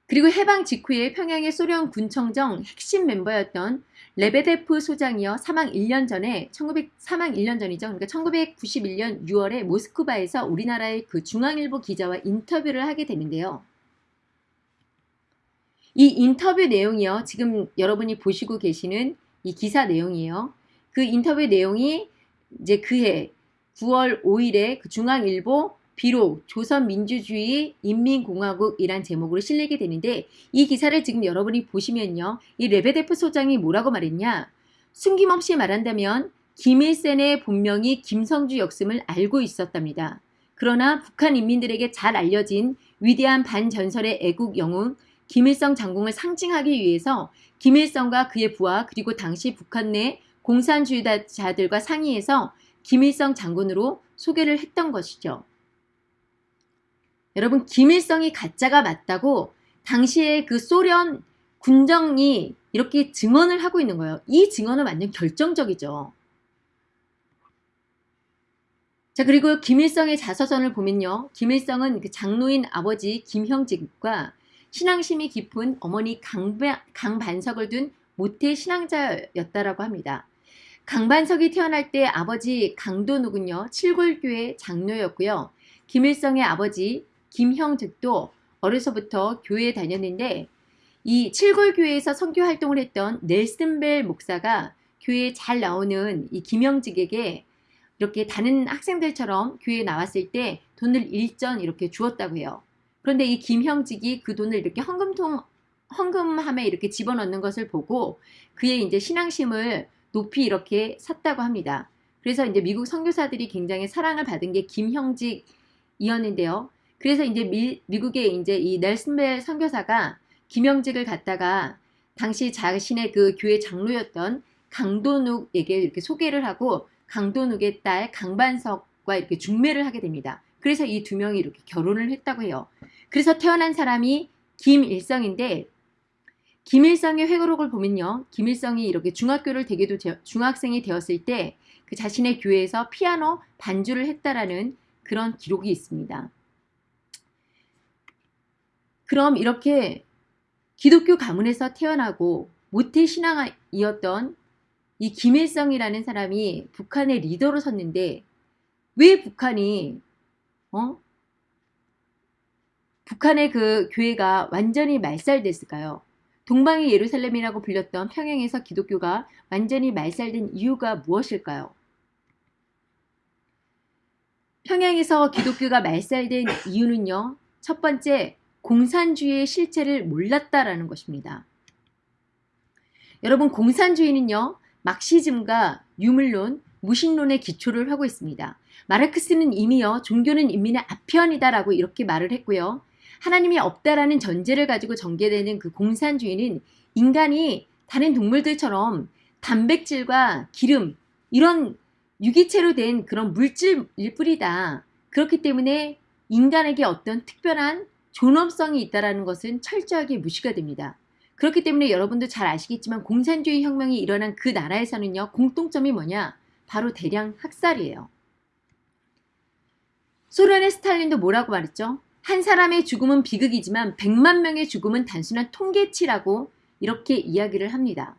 그리고 해방 직후에 평양의 소련 군청정 핵심 멤버였던 레베데프 소장이요 사망 1년 전에 1900 사망 1년 전이죠. 그러니까 1991년 6월에 모스크바에서 우리나라의 그 중앙일보 기자와 인터뷰를 하게 되는데요. 이 인터뷰 내용이요. 지금 여러분이 보시고 계시는 이 기사 내용이에요. 그 인터뷰 내용이 이제 그해 9월 5일에 그 중앙일보 비록 조선민주주의 인민공화국이란 제목으로 실리게 되는데 이 기사를 지금 여러분이 보시면요. 이 레베데프 소장이 뭐라고 말했냐. 숨김없이 말한다면 김일센의 본명이 김성주 역음을 알고 있었답니다. 그러나 북한 인민들에게 잘 알려진 위대한 반전설의 애국 영웅 김일성 장군을 상징하기 위해서 김일성과 그의 부하 그리고 당시 북한 내 공산주의자들과 상의해서 김일성 장군으로 소개를 했던 것이죠. 여러분 김일성이 가짜가 맞다고 당시에 그 소련 군정이 이렇게 증언을 하고 있는 거예요. 이 증언은 완전 결정적이죠. 자 그리고 김일성의 자서전을 보면요. 김일성은 그 장로인 아버지 김형직과 신앙심이 깊은 어머니 강바, 강반석을 둔 모태 신앙자였다라고 합니다. 강반석이 태어날 때 아버지 강도누군요. 칠골교회 장로였고요. 김일성의 아버지 김형즉도 어려서부터 교회에 다녔는데 이 칠골교회에서 선교 활동을 했던 넬슨벨 목사가 교회에 잘 나오는 이 김형직에게 이렇게 다른 학생들처럼 교회에 나왔을 때 돈을 일전 이렇게 주었다고 해요. 그런데 이 김형직이 그 돈을 이렇게 헌금통 헌금함에 이렇게 집어넣는 것을 보고 그의 이제 신앙심을 높이 이렇게 샀다고 합니다. 그래서 이제 미국 선교사들이 굉장히 사랑을 받은 게 김형직이었는데요. 그래서 이제 미, 미국의 이제 이 넬슨벨 선교사가 김형직을 갖다가 당시 자신의 그 교회 장로였던 강도눅에게 이렇게 소개를 하고 강도눅의 딸 강반석과 이렇게 중매를 하게 됩니다. 그래서 이 두 명이 이렇게 결혼을 했다고 해요. 그래서 태어난 사람이 김일성인데 김일성의 회고록을 보면요. 김일성이 이렇게 중학교를 되게도 중학생이 되었을 때 그 자신의 교회에서 피아노 반주를 했다라는 그런 기록이 있습니다. 그럼 이렇게 기독교 가문에서 태어나고 모태 신앙이었던 이 김일성이라는 사람이 북한의 리더로 섰는데 왜 북한이 어? 북한의 그 교회가 완전히 말살됐을까요? 동방의 예루살렘이라고 불렸던 평양에서 기독교가 완전히 말살된 이유가 무엇일까요? 평양에서 기독교가 말살된 이유는요. 첫 번째, 공산주의의 실체를 몰랐다라는 것입니다. 여러분 공산주의는요. 막시즘과 유물론, 무신론의 기초를 하고 있습니다. 마르크스는 이미요. 종교는 인민의 아편이다라고 이렇게 말을 했고요. 하나님이 없다라는 전제를 가지고 전개되는 그 공산주의는 인간이 다른 동물들처럼 단백질과 기름 이런 유기체로 된 그런 물질일 뿐이다. 그렇기 때문에 인간에게 어떤 특별한 존엄성이 있다는 것은 철저하게 무시가 됩니다. 그렇기 때문에 여러분도 잘 아시겠지만 공산주의 혁명이 일어난 그 나라에서는요. 공통점이 뭐냐? 바로 대량 학살이에요. 소련의 스탈린도 뭐라고 말했죠? 한 사람의 죽음은 비극이지만 100만 명의 죽음은 단순한 통계치라고 이렇게 이야기를 합니다.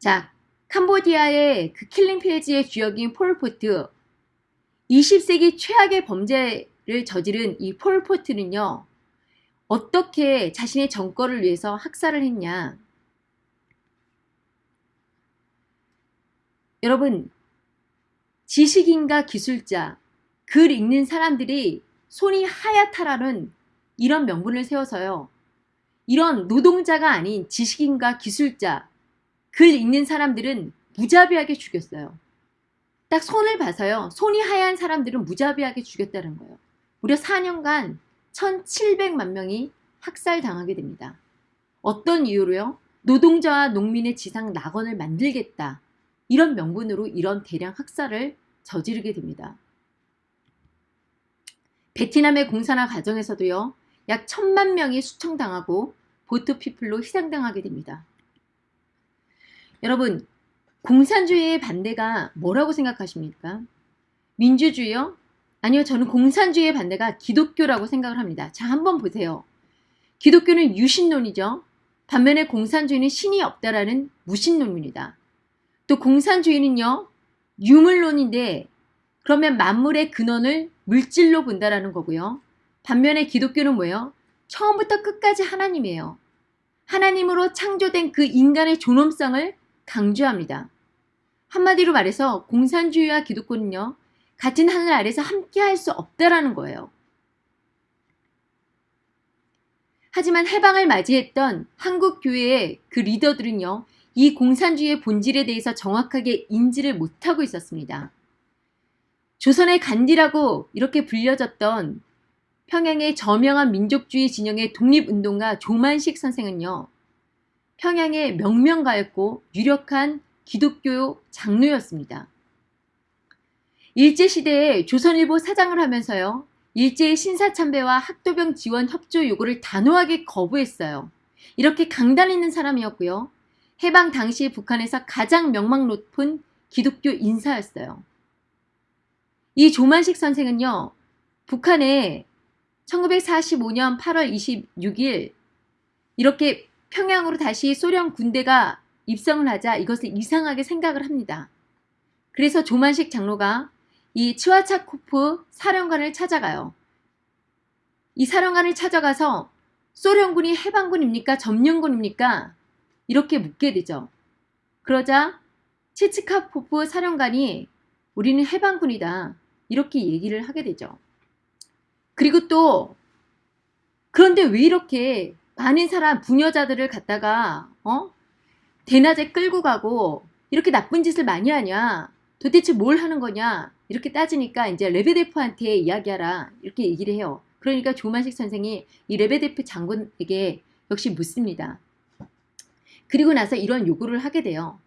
자, 캄보디아의 그 Killing Fields의 주역인 폴포트 20세기 최악의 범죄 를 저지른 이 폴포트는요. 어떻게 자신의 정권을 위해서 학살을 했냐 여러분 지식인과 기술자 글 읽는 사람들이 손이 하얗다라는 이런 명분을 세워서요. 이런 노동자가 아닌 지식인과 기술자, 글 읽는 사람들은 무자비하게 죽였어요. 딱 손을 봐서요. 손이 하얀 사람들은 무자비하게 죽였다는 거예요. 무려 4년간 1700만 명이 학살당하게 됩니다. 어떤 이유로요? 노동자와 농민의 지상 낙원을 만들겠다. 이런 명분으로 이런 대량 학살을 저지르게 됩니다. 베트남의 공산화 과정에서도요. 약 천만 명이 수청당하고 보트피플로 희생당하게 됩니다. 여러분 공산주의의 반대가 뭐라고 생각하십니까? 민주주의요? 아니요 저는 공산주의의 반대가 기독교라고 생각을 합니다. 자 한번 보세요. 기독교는 유신론이죠. 반면에 공산주의는 신이 없다라는 무신론입니다. 또 공산주의는요 유물론인데 그러면 만물의 근원을 물질로 본다라는 거고요. 반면에 기독교는 뭐예요? 처음부터 끝까지 하나님이에요. 하나님으로 창조된 그 인간의 존엄성을 강조합니다. 한마디로 말해서 공산주의와 기독교는요. 같은 하늘 아래서 함께 할 수 없다라는 거예요. 하지만 해방을 맞이했던 한국 교회의 그 리더들은요, 이 공산주의의 본질에 대해서 정확하게 인지를 못하고 있었습니다. 조선의 간디라고 이렇게 불려졌던 평양의 저명한 민족주의 진영의 독립운동가 조만식 선생은요, 평양의 명명가였고 유력한 기독교 장로였습니다. 일제시대에 조선일보 사장을 하면서요, 일제의 신사참배와 학도병 지원 협조 요구를 단호하게 거부했어요. 이렇게 강단 있는 사람이었고요. 해방 당시 북한에서 가장 명망 높은 기독교 인사였어요. 이 조만식 선생은요, 북한에 1945년 8월 26일 이렇게 평양으로 다시 소련 군대가 입성을 하자 이것을 이상하게 생각을 합니다. 그래서 조만식 장로가 이 치와차코프 사령관을 찾아가요. 이 사령관을 찾아가서 소련군이 해방군입니까? 점령군입니까? 이렇게 묻게 되죠. 그러자 치츠카포프 사령관이 우리는 해방군이다. 이렇게 얘기를 하게 되죠. 그리고 또 그런데 왜 이렇게 많은 사람 부녀자들을 갖다가 어? 대낮에 끌고 가고 이렇게 나쁜 짓을 많이 하냐? 도대체 뭘 하는 거냐? 이렇게 따지니까 이제 레베데프한테 이야기하라 이렇게 얘기를 해요. 그러니까 조만식 선생이 이 레베데프 장군에게 역시 묻습니다. 그리고 나서 이런 요구를 하게 돼요.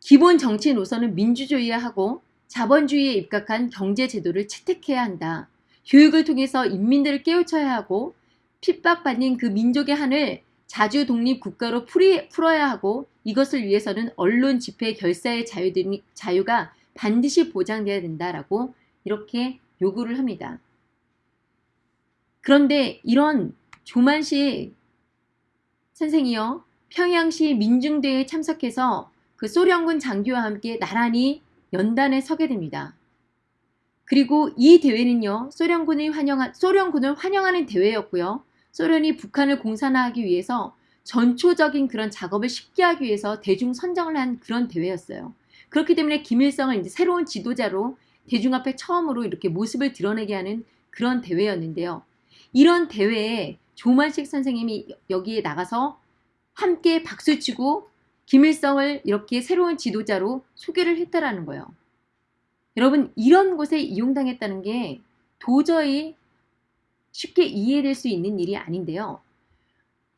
기본 정치 노선은 민주주의하고 자본주의에 입각한 경제 제도를 채택해야 한다. 교육을 통해서 인민들을 깨우쳐야 하고 핍박받는 그 민족의 한을 자주 독립 국가로 풀어야 하고 이것을 위해서는 언론 집회 결사의 자유 자유가 반드시 보장돼야 된다라고 이렇게 요구를 합니다. 그런데 이런 조만식 선생이요 평양시 민중대회에 참석해서 그 소련군 장교와 함께 나란히 연단에 서게 됩니다. 그리고 이 대회는요 소련군을 환영한 소련군을 환영하는 대회였고요. 소련이 북한을 공산화하기 위해서 전초적인 그런 작업을 쉽게 하기 위해서 대중 선정을 한 그런 대회였어요. 그렇기 때문에 김일성을 이제 새로운 지도자로 대중 앞에 처음으로 이렇게 모습을 드러내게 하는 그런 대회였는데요. 이런 대회에 조만식 선생님이 여기에 나가서 함께 박수치고 김일성을 이렇게 새로운 지도자로 소개를 했다라는 거예요. 여러분 이런 곳에 이용당했다는 게 도저히 쉽게 이해될 수 있는 일이 아닌데요.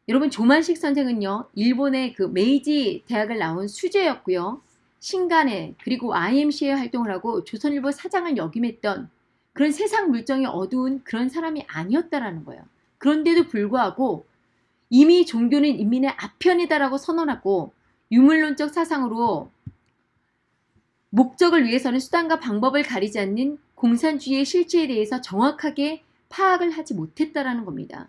여러분 조만식 선생은요. 일본의 그 메이지 대학을 나온 수재였고요. 신간에 그리고 IMC에 활동을 하고 조선일보 사장을 역임했던 그런 세상 물정이 어두운 그런 사람이 아니었다라는 거예요. 그런데도 불구하고 이미 종교는 인민의 아편이다라고 선언하고 유물론적 사상으로 목적을 위해서는 수단과 방법을 가리지 않는 공산주의의 실체에 대해서 정확하게 파악을 하지 못했다라는 겁니다.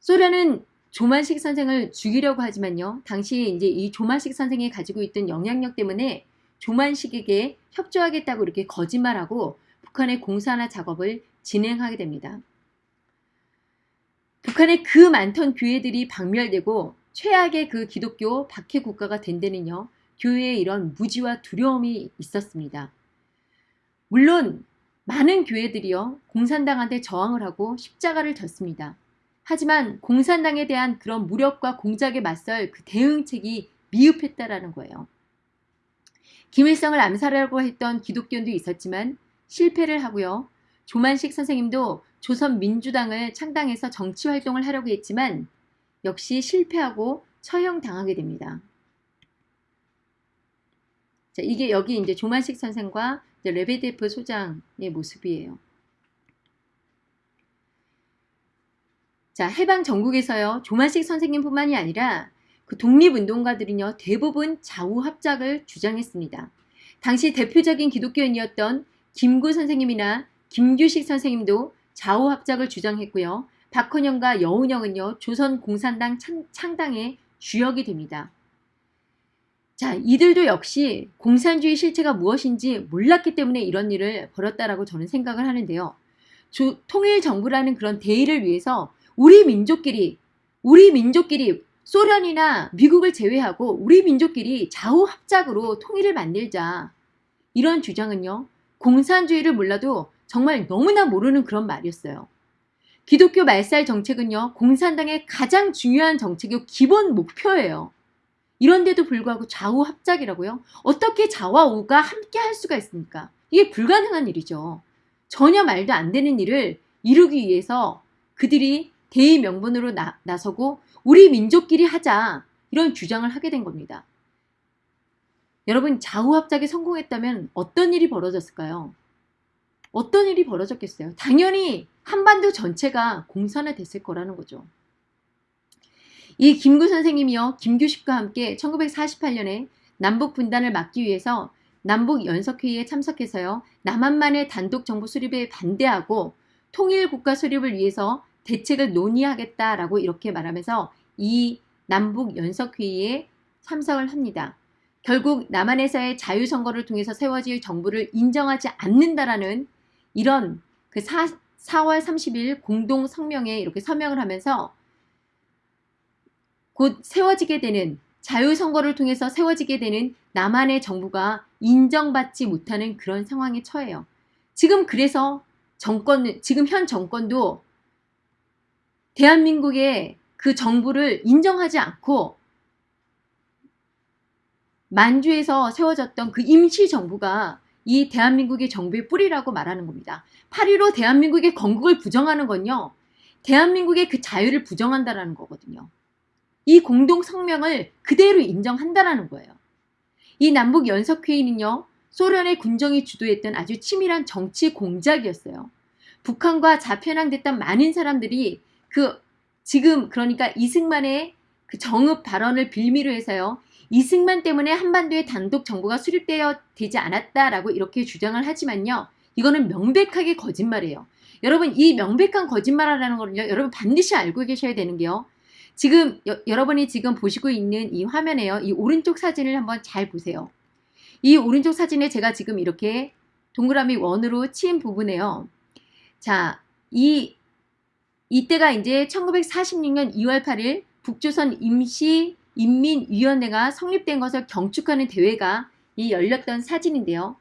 소련은 조만식 선생을 죽이려고 하지만요. 당시 이제 이 조만식 선생이 가지고 있던 영향력 때문에 조만식에게 협조하겠다고 이렇게 거짓말하고 북한의 공산화 작업을 진행하게 됩니다. 북한의 그 많던 교회들이 박멸되고 최악의 그 기독교 박해 국가가 된 데는요. 교회에 이런 무지와 두려움이 있었습니다. 물론 많은 교회들이요 공산당한테 저항을 하고 십자가를 졌습니다. 하지만 공산당에 대한 그런 무력과 공작에 맞설 그 대응책이 미흡했다라는 거예요. 김일성을 암살하려고 했던 기독교인도 있었지만 실패를 하고요. 조만식 선생님도 조선민주당을 창당해서 정치활동을 하려고 했지만 역시 실패하고 처형당하게 됩니다. 자, 이게 여기 이제 조만식 선생과 레베데프 소장의 모습이에요. 자, 해방 전국에서요. 조만식 선생님뿐만이 아니라 그 독립운동가들은요. 대부분 좌우합작을 주장했습니다. 당시 대표적인 기독교인이었던 김구 선생님이나 김규식 선생님도 좌우합작을 주장했고요. 박헌영과 여운영은요. 조선공산당 창당의 주역이 됩니다. 자, 이들도 역시 공산주의 실체가 무엇인지 몰랐기 때문에 이런 일을 벌였다라고 저는 생각을 하는데요. 조, 통일 정부라는 그런 대의를 위해서 우리 민족끼리 우리 민족끼리 소련이나 미국을 제외하고 우리 민족끼리 좌우합작으로 통일을 만들자. 이런 주장은요. 공산주의를 몰라도 정말 너무나 모르는 그런 말이었어요. 기독교 말살 정책은요, 공산당의 가장 중요한 정책이고 기본 목표예요. 이런데도 불구하고 좌우 합작이라고요? 어떻게 좌와 우가 함께 할 수가 있습니까? 이게 불가능한 일이죠. 전혀 말도 안 되는 일을 이루기 위해서 그들이 대의 명분으로 나, 나서고 우리 민족끼리 하자 이런 주장을 하게 된 겁니다. 여러분 좌우 합작에 성공했다면 어떤 일이 벌어졌을까요? 어떤 일이 벌어졌겠어요? 당연히 한반도 전체가 공산화 됐을 거라는 거죠. 이 김구 선생님이요. 김규식과 함께 1948년에 남북 분단을 막기 위해서 남북 연석회의에 참석해서요. 남한만의 단독 정부 수립에 반대하고 통일 국가 수립을 위해서 대책을 논의하겠다라고 이렇게 말하면서 이 남북 연석회의에 참석을 합니다. 결국 남한에서의 자유선거를 통해서 세워질 정부를 인정하지 않는다라는 이런 그 4, 4월 30일 공동 성명에 이렇게 서명을 하면서 곧 세워지게 되는 자유선거를 통해서 세워지게 되는 남한의 정부가 인정받지 못하는 그런 상황에 처해요. 지금 그래서 정권, 지금 현 정권도 대한민국의 그 정부를 인정하지 않고 만주에서 세워졌던 그 임시정부가 이 대한민국의 정부의 뿌리라고 말하는 겁니다. 8.15 대한민국의 건국을 부정하는 건요. 대한민국의 그 자유를 부정한다라는 거거든요. 이 공동 성명을 그대로 인정한다라는 거예요. 이 남북 연석회의는요. 소련의 군정이 주도했던 아주 치밀한 정치 공작이었어요. 북한과 자편향됐던 많은 사람들이 그 지금 그러니까 이승만의 그 정읍 발언을 빌미로 해서요. 이승만 때문에 한반도에 단독 정부가 수립되어 되지 않았다라고 이렇게 주장을 하지만요. 이거는 명백하게 거짓말이에요. 여러분 이 명백한 거짓말이라는 거는요. 여러분 반드시 알고 계셔야 되는 게요. 지금 여, 여러분이 지금 보시고 있는 이 화면에요. 이 오른쪽 사진을 한번 잘 보세요. 이 오른쪽 사진에 제가 지금 이렇게 동그라미 원으로 치인 부분에요. 자, 이 이때가 이제 1946년 2월 8일 북조선 임시 인민위원회가 성립된 것을 경축하는 대회가 이 열렸던 사진인데요.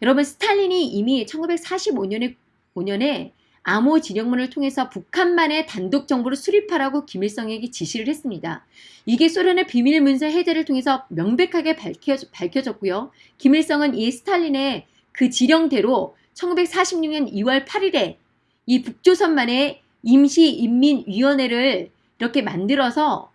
여러분 스탈린이 이미 1945년에 5년에 암호 진영문을 통해서 북한만의 단독 정부를 수립하라고 김일성에게 지시를 했습니다. 이게 소련의 비밀 문서 해제를 통해서 명백하게 밝혀, 밝혀졌고요. 김일성은 이 스탈린의 그 지령대로 1946년 2월 8일에 이 북조선만의 임시인민위원회를 이렇게 만들어서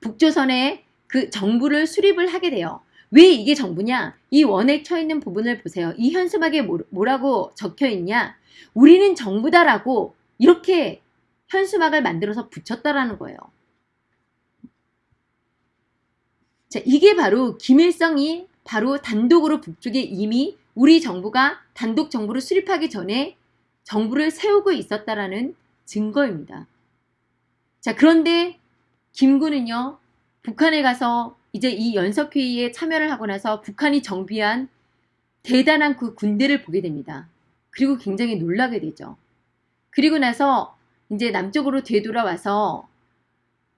북조선의 그 정부를 수립을 하게 돼요. 왜 이게 정부냐? 이 원에 쳐 있는 부분을 보세요. 이 현수막에 뭐라고 적혀 있냐? 우리는 정부다라고 이렇게 현수막을 만들어서 붙였다라는 거예요. 자, 이게 바로 김일성이 바로 단독으로 북쪽에 이미 우리 정부가 단독 정부를 수립하기 전에 정부를 세우고 있었다라는 증거입니다. 자, 그런데 김군은요, 북한에 가서 이제 이 연석회의에 참여를 하고 나서 북한이 정비한 대단한 그 군대를 보게 됩니다. 그리고 굉장히 놀라게 되죠. 그리고 나서 이제 남쪽으로 되돌아와서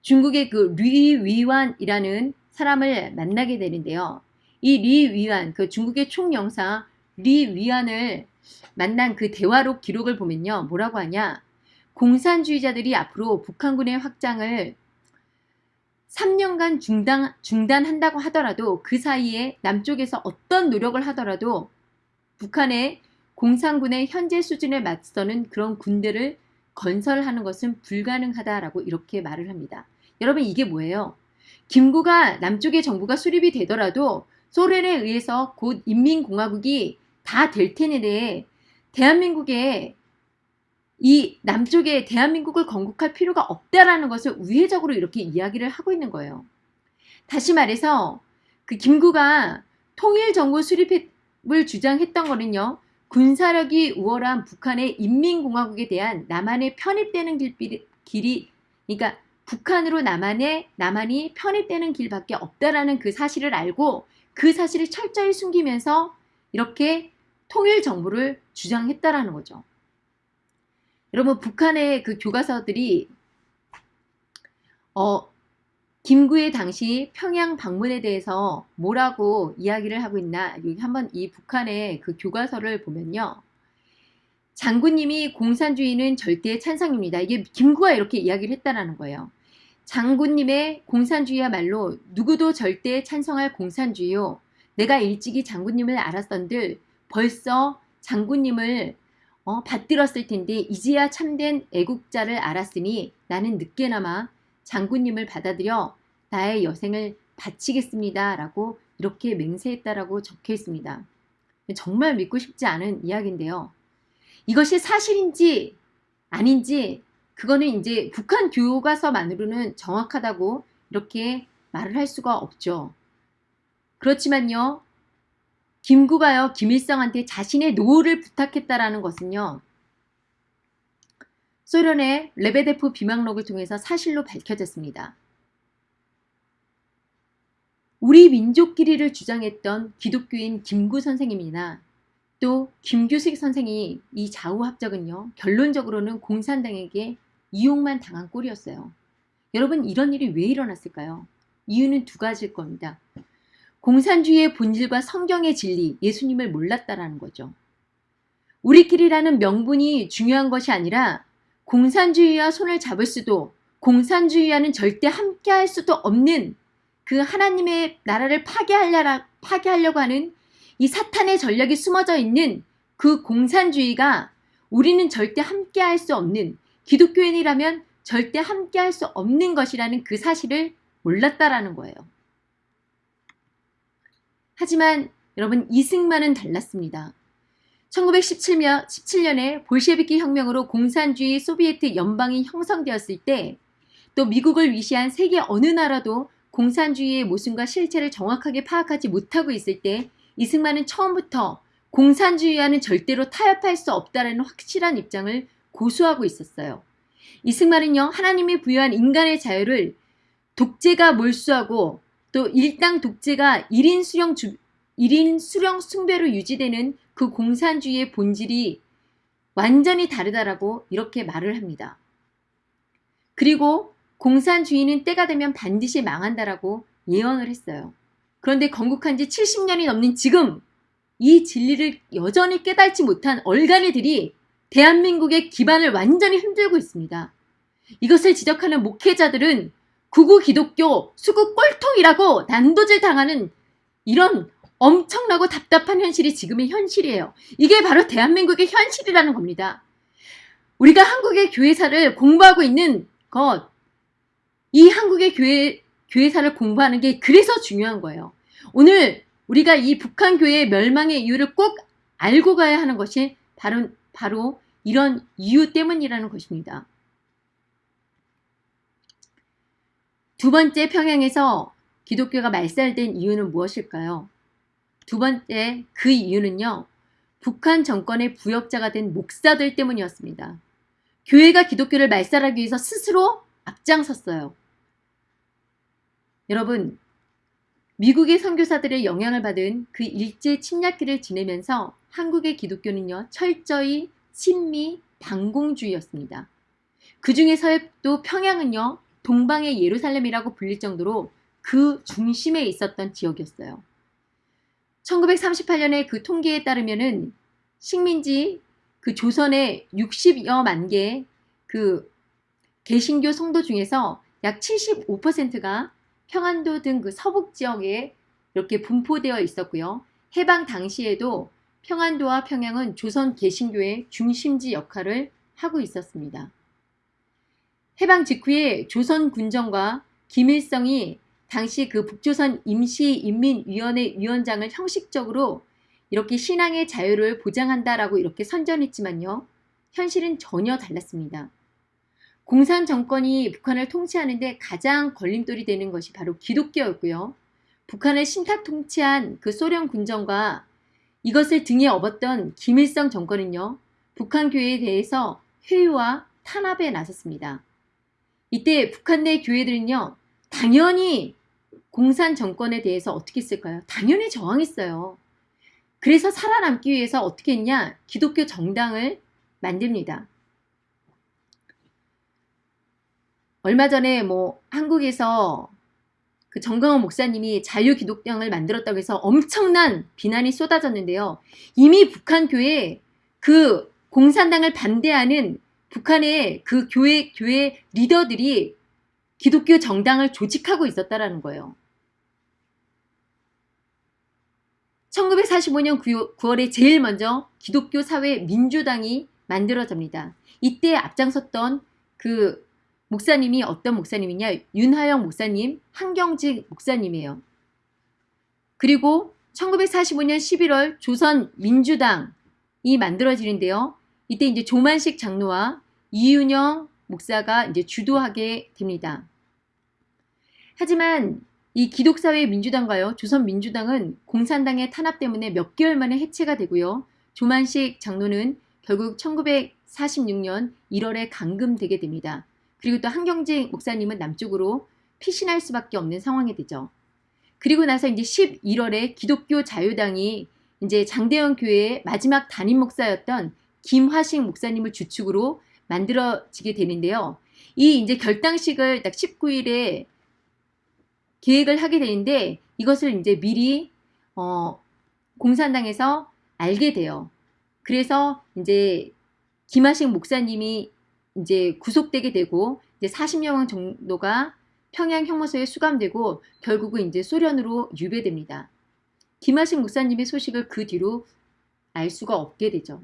중국의 그 리위완이라는 사람을 만나게 되는데요. 이 리위완, 그 중국의 총영사 리위완을 만난 그 대화록 기록을 보면요. 뭐라고 하냐. 공산주의자들이 앞으로 북한군의 확장을 3년간 중단, 중단한다고 하더라도 그 사이에 남쪽에서 어떤 노력을 하더라도 북한의 공산군의 현재 수준에 맞서는 그런 군대를 건설하는 것은 불가능하다라고 이렇게 말을 합니다. 여러분 이게 뭐예요? 김구가 남쪽의 정부가 수립이 되더라도 소련에 의해서 곧 인민공화국이 다될 테는데 대한민국에 이 남쪽에 대한민국을 건국할 필요가 없다라는 것을 우회적으로 이렇게 이야기를 하고 있는 거예요. 다시 말해서 그 김구가 통일정부 수립을 주장했던 거는요. 군사력이 우월한 북한의 인민공화국에 대한 남한에 편입되는 길이 그러니까 북한으로 남한에 남한이 편입되는 길밖에 없다라는 그 사실을 알고 그 사실을 철저히 숨기면서 이렇게 통일 정부를 주장했다라는 거죠. 여러분 북한의 그 교과서들이 어 김구의 당시 평양 방문에 대해서 뭐라고 이야기를 하고 있나 여기 한번 이 북한의 그 교과서를 보면요. 장군님이 공산주의는 절대 찬성입니다. 이게 김구가 이렇게 이야기를 했다라는 거예요. 장군님의 공산주의야말로 누구도 절대 찬성할 공산주의요. 내가 일찍이 장군님을 알았던들 벌써 장군님을 어, 받들었을 텐데 이제야 참된 애국자를 알았으니 나는 늦게나마 장군님을 받아들여 나의 여생을 바치겠습니다. 라고 이렇게 맹세했다라고 적혀 있습니다. 정말 믿고 싶지 않은 이야기인데요. 이것이 사실인지 아닌지 그거는 이제 북한 교과서만으로는 정확하다고 이렇게 말을 할 수가 없죠. 그렇지만요. 김구가요. 김일성한테 자신의 노후를 부탁했다라는 것은요. 소련의 레베데프 비망록을 통해서 사실로 밝혀졌습니다. 우리 민족끼리를 주장했던 기독교인 김구 선생님이나 또 김규식 선생이 이 좌우합작은요. 결론적으로는 공산당에게 이용만 당한 꼴이었어요. 여러분 이런 일이 왜 일어났을까요? 이유는 두 가지일 겁니다. 공산주의의 본질과 성경의 진리, 예수님을 몰랐다라는 거죠. 우리끼리라는 명분이 중요한 것이 아니라 공산주의와 손을 잡을 수도 공산주의와는 절대 함께할 수도 없는 그 하나님의 나라를 파괴하려, 파괴하려고 하는 이 사탄의 전략이 숨어져 있는 그 공산주의가 우리는 절대 함께할 수 없는 기독교인이라면 절대 함께할 수 없는 것이라는 그 사실을 몰랐다라는 거예요. 하지만 여러분 이승만은 달랐습니다. 1917년 17년에 볼셰비키 혁명으로 공산주의 소비에트 연방이 형성되었을 때 또 미국을 위시한 세계 어느 나라도 공산주의의 모순과 실체를 정확하게 파악하지 못하고 있을 때 이승만은 처음부터 공산주의와는 절대로 타협할 수 없다는 확실한 입장을 고수하고 있었어요. 이승만은요 하나님이 부여한 인간의 자유를 독재가 몰수하고 또 일당 독재가 1인 수령 주, 1인 수령 숭배로 유지되는 그 공산주의의 본질이 완전히 다르다라고 이렇게 말을 합니다. 그리고 공산주의는 때가 되면 반드시 망한다라고 예언을 했어요. 그런데 건국한 지 70년이 넘는 지금 이 진리를 여전히 깨닫지 못한 얼간이들이 대한민국의 기반을 완전히 흔들고 있습니다. 이것을 지적하는 목회자들은 구구 기독교 수구 꼴통이라고 난도질 당하는 이런 엄청나고 답답한 현실이 지금의 현실이에요. 이게 바로 대한민국의 현실이라는 겁니다. 우리가 한국의 교회사를 공부하고 있는 것, 이 한국의 교회, 교회사를 공부하는 게 그래서 중요한 거예요. 오늘 우리가 이 북한 교회의 멸망의 이유를 꼭 알고 가야 하는 것이 바로, 바로 이런 이유 때문이라는 것입니다. 두 번째 평양에서 기독교가 말살된 이유는 무엇일까요? 두 번째 그 이유는요. 북한 정권의 부역자가 된 목사들 때문이었습니다. 교회가 기독교를 말살하기 위해서 스스로 앞장섰어요. 여러분 미국의 선교사들의 영향을 받은 그 일제 침략기를 지내면서 한국의 기독교는요 철저히 친미 반공주의였습니다. 그 중에 서도 평양은요 동방의 예루살렘이라고 불릴 정도로 그 중심에 있었던 지역이었어요. 1938년에 그 통계에 따르면은 식민지 그 조선의 60여만 개그 개신교 성도 중에서 약 75%가 평안도 등 그 서북 지역에 이렇게 분포되어 있었고요. 해방 당시에도 평안도와 평양은 조선 개신교의 중심지 역할을 하고 있었습니다. 해방 직후에 조선 군정과 김일성이 당시 그 북조선 임시인민위원회 위원장을 형식적으로 이렇게 신앙의 자유를 보장한다라고 이렇게 선전했지만요. 현실은 전혀 달랐습니다. 공산 정권이 북한을 통치하는데 가장 걸림돌이 되는 것이 바로 기독교였고요. 북한을 신탁 통치한 그 소련 군정과 이것을 등에 업었던 김일성 정권은요. 북한 교회에 대해서 회유와 탄압에 나섰습니다. 이때 북한 내 교회들은요. 당연히 공산 정권에 대해서 어떻게 했을까요? 당연히 저항했어요. 그래서 살아남기 위해서 어떻게 했냐? 기독교 정당을 만듭니다. 얼마 전에 뭐 한국에서 그 정강원 목사님이 자유기독당을 만들었다고 해서 엄청난 비난이 쏟아졌는데요. 이미 북한 교회 그 공산당을 반대하는 북한의 그 교회 교회 리더들이 기독교 정당을 조직하고 있었다라는 거예요. 1945년 9월에 제일 먼저 기독교 사회 민주당이 만들어집니다. 이때 앞장섰던 그 목사님이 어떤 목사님이냐 윤하영 목사님, 한경직 목사님이에요. 그리고 1945년 11월 조선민주당이 만들어지는데요. 이때 이제 조만식 장로와 이윤영 목사가 이제 주도하게 됩니다. 하지만 이 기독사회 민주당과요 조선민주당은 공산당의 탄압 때문에 몇 개월 만에 해체가 되고요. 조만식 장로는 결국 1946년 1월에 감금되게 됩니다. 그리고 또 한경직 목사님은 남쪽으로 피신할 수밖에 없는 상황이 되죠. 그리고 나서 이제 11월에 기독교 자유당이 이제 장대현 교회의 마지막 담임 목사였던 김화식 목사님을 주축으로 만들어지게 되는데요. 이 이제 결당식을 딱 19일에 계획을 하게 되는데 이것을 이제 미리 어, 공산당에서 알게 돼요. 그래서 이제 김하식 목사님이 이제 구속되게 되고 이제 40명 정도가 평양 형무소에 수감되고 결국은 이제 소련으로 유배됩니다. 김하식 목사님의 소식을 그 뒤로 알 수가 없게 되죠.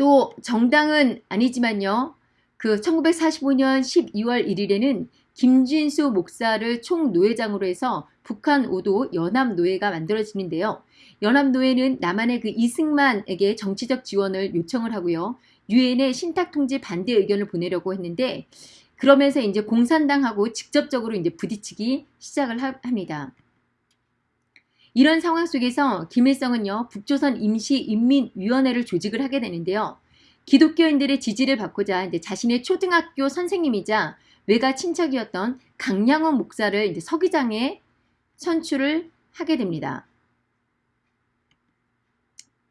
또 정당은 아니지만요. 그 1945년 12월 1일에는 김진수 목사를 총노회장으로 해서 북한 5도 연합노회가 만들어지는데요. 연합노회는 남한의 그 이승만에게 정치적 지원을 요청을 하고요. 유엔에 신탁통지 반대 의견을 보내려고 했는데 그러면서 이제 공산당하고 직접적으로 이제 부딪히기 시작을 하, 합니다. 이런 상황 속에서 김일성은요 북조선 임시인민위원회를 조직을 하게 되는데요. 기독교인들의 지지를 받고자 이제 자신의 초등학교 선생님이자 외가 친척이었던 강양원 목사를 이제 서기장에 선출을 하게 됩니다.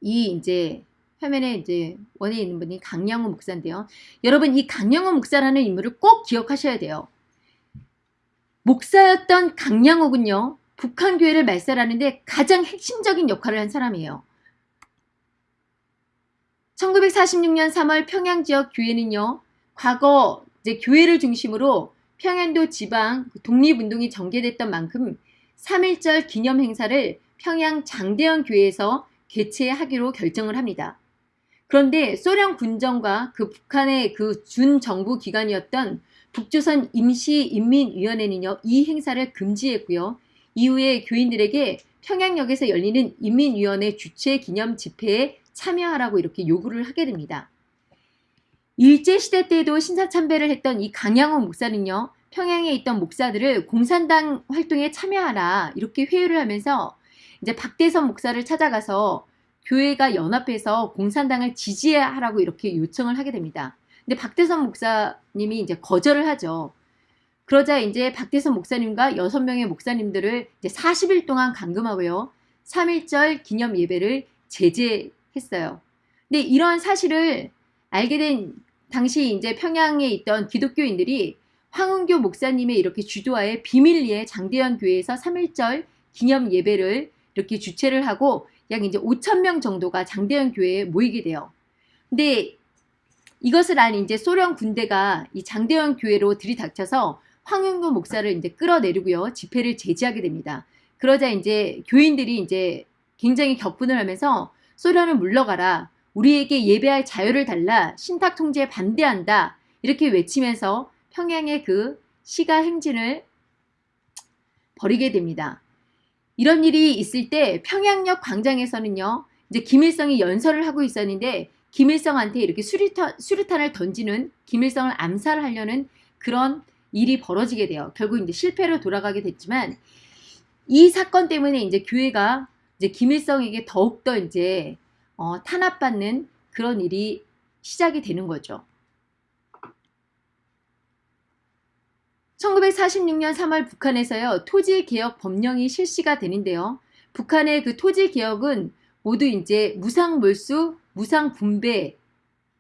이 이제 화면에 이제 원에 있는 분이 강양호 목사인데요. 여러분 이 강양호 목사라는 인물을 꼭 기억하셔야 돼요. 목사였던 강양호군요. 북한 교회를 말살하는데 가장 핵심적인 역할을 한 사람이에요. 1946년 3월 평양 지역 교회는요. 과거 이제 교회를 중심으로 평양도 지방 독립운동이 전개됐던 만큼 3.1절 기념 행사를 평양 장대현 교회에서 개최하기로 결정을 합니다. 그런데 소련 군정과 그 북한의 그 준정부 기관이었던 북조선 임시인민위원회는요 이 행사를 금지했고요. 이후에 교인들에게 평양역에서 열리는 인민위원회 주최 기념 집회에 참여하라고 이렇게 요구를 하게 됩니다. 일제시대 때도 신사참배를 했던 이 강양호 목사는요. 평양에 있던 목사들을 공산당 활동에 참여하라 이렇게 회유를 하면서 이제 박대선 목사를 찾아가서 교회가 연합해서 공산당을 지지하라고 이렇게 요청을 하게 됩니다. 근데 박대선 목사님이 이제 거절을 하죠. 그러자 이제 박대선 목사님과 6명의 목사님들을 이제 40일 동안 감금하고요. 3.1절 기념 예배를 제재했어요. 근데 이런 사실을 알게 된 당시 이제 평양에 있던 기독교인들이 황은교 목사님의 이렇게 주도하에 비밀리에 장대현 교회에서 3.1절 기념 예배를 이렇게 주최를 하고 약 이제 5천 명 정도가 장대현 교회에 모이게 돼요. 근데 이것을 안 이제 소련 군대가 이 장대현 교회로 들이닥쳐서 황윤구 목사를 이제 끌어내리고요. 집회를 제지하게 됩니다. 그러자 이제 교인들이 이제 굉장히 격분을 하면서 소련을 물러가라. 우리에게 예배할 자유를 달라. 신탁 통제에 반대한다. 이렇게 외치면서 평양의 그 시가 행진을 벌이게 됩니다. 이런 일이 있을 때 평양역 광장에서는요. 이제 김일성이 연설을 하고 있었는데 김일성한테 이렇게 수류탄, 수류탄을 던지는 김일성을 암살하려는 그런 일이 벌어지게 돼요. 결국 이제 실패로 돌아가게 됐지만 이 사건 때문에 이제 교회가 이제 김일성에게 더욱더 이제 어, 탄압받는 그런 일이 시작이 되는 거죠. 1946년 3월 북한에서요. 토지개혁 법령이 실시가 되는데요. 북한의 그 토지개혁은 모두 이제 무상몰수, 무상분배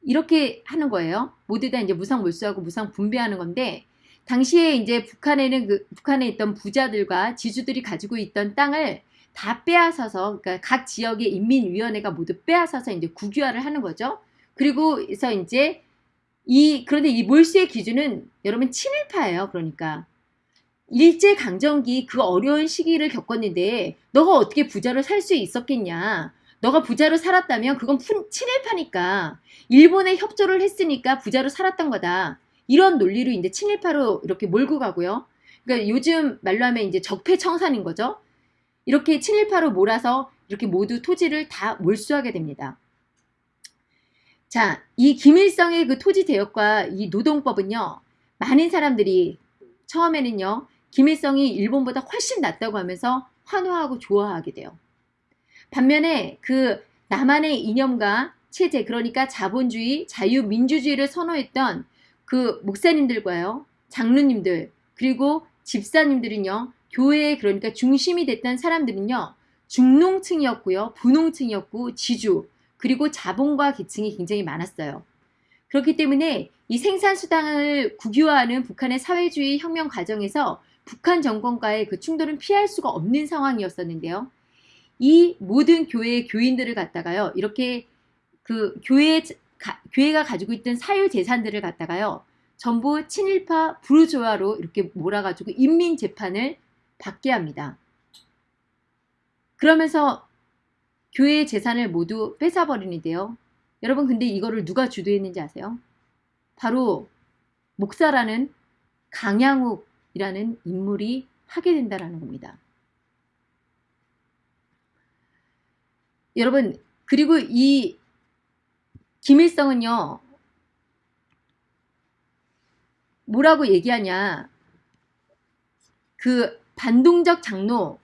이렇게 하는 거예요. 모두 다 이제 무상몰수하고 무상분배하는 건데 당시에 이제 북한에는 그 북한에 있던 부자들과 지주들이 가지고 있던 땅을 다 빼앗아서 그러니까 각 지역의 인민위원회가 모두 빼앗아서 이제 국유화를 하는 거죠. 그리고 그래서 이제 이 그런데 이 몰수의 기준은 여러분 친일파예요. 그러니까 일제 강점기 그 어려운 시기를 겪었는데 너가 어떻게 부자로 살 수 있었겠냐? 너가 부자로 살았다면 그건 친일파니까 일본에 협조를 했으니까 부자로 살았던 거다. 이런 논리로 이제 친일파로 이렇게 몰고 가고요. 그러니까 요즘 말로 하면 이제 적폐청산인 거죠. 이렇게 친일파로 몰아서 이렇게 모두 토지를 다 몰수하게 됩니다. 자, 이 김일성의 그 토지 대역과 이 노동법은요, 많은 사람들이 처음에는요, 김일성이 일본보다 훨씬 낫다고 하면서 환호하고 좋아하게 돼요. 반면에 그 남한의 이념과 체제, 그러니까 자본주의, 자유민주주의를 선호했던 그 목사님들과요, 장로님들, 그리고 집사님들은요, 교회의 그러니까 중심이 됐던 사람들은요, 중농층이었고요, 부농층이었고, 지주, 그리고 자본과 계층이 굉장히 많았어요. 그렇기 때문에 이 생산수당을 국유화하는 북한의 사회주의 혁명 과정에서 북한 정권과의 그 충돌은 피할 수가 없는 상황이었었는데요. 이 모든 교회의 교인들을 갖다가요, 이렇게 그 교회, 가, 교회가 가지고 있던 사유 재산들을 갖다가요, 전부 친일파 부르조아로 이렇게 몰아가지고 인민 재판을 받게 합니다. 그러면서 교회의 재산을 모두 뺏어버리는데요. 여러분 근데 이거를 누가 주도했는지 아세요? 바로 목사라는 강양욱이라는 인물이 하게 된다는 겁니다. 여러분 그리고 이 김일성은요 뭐라고 얘기하냐 그 반동적 장로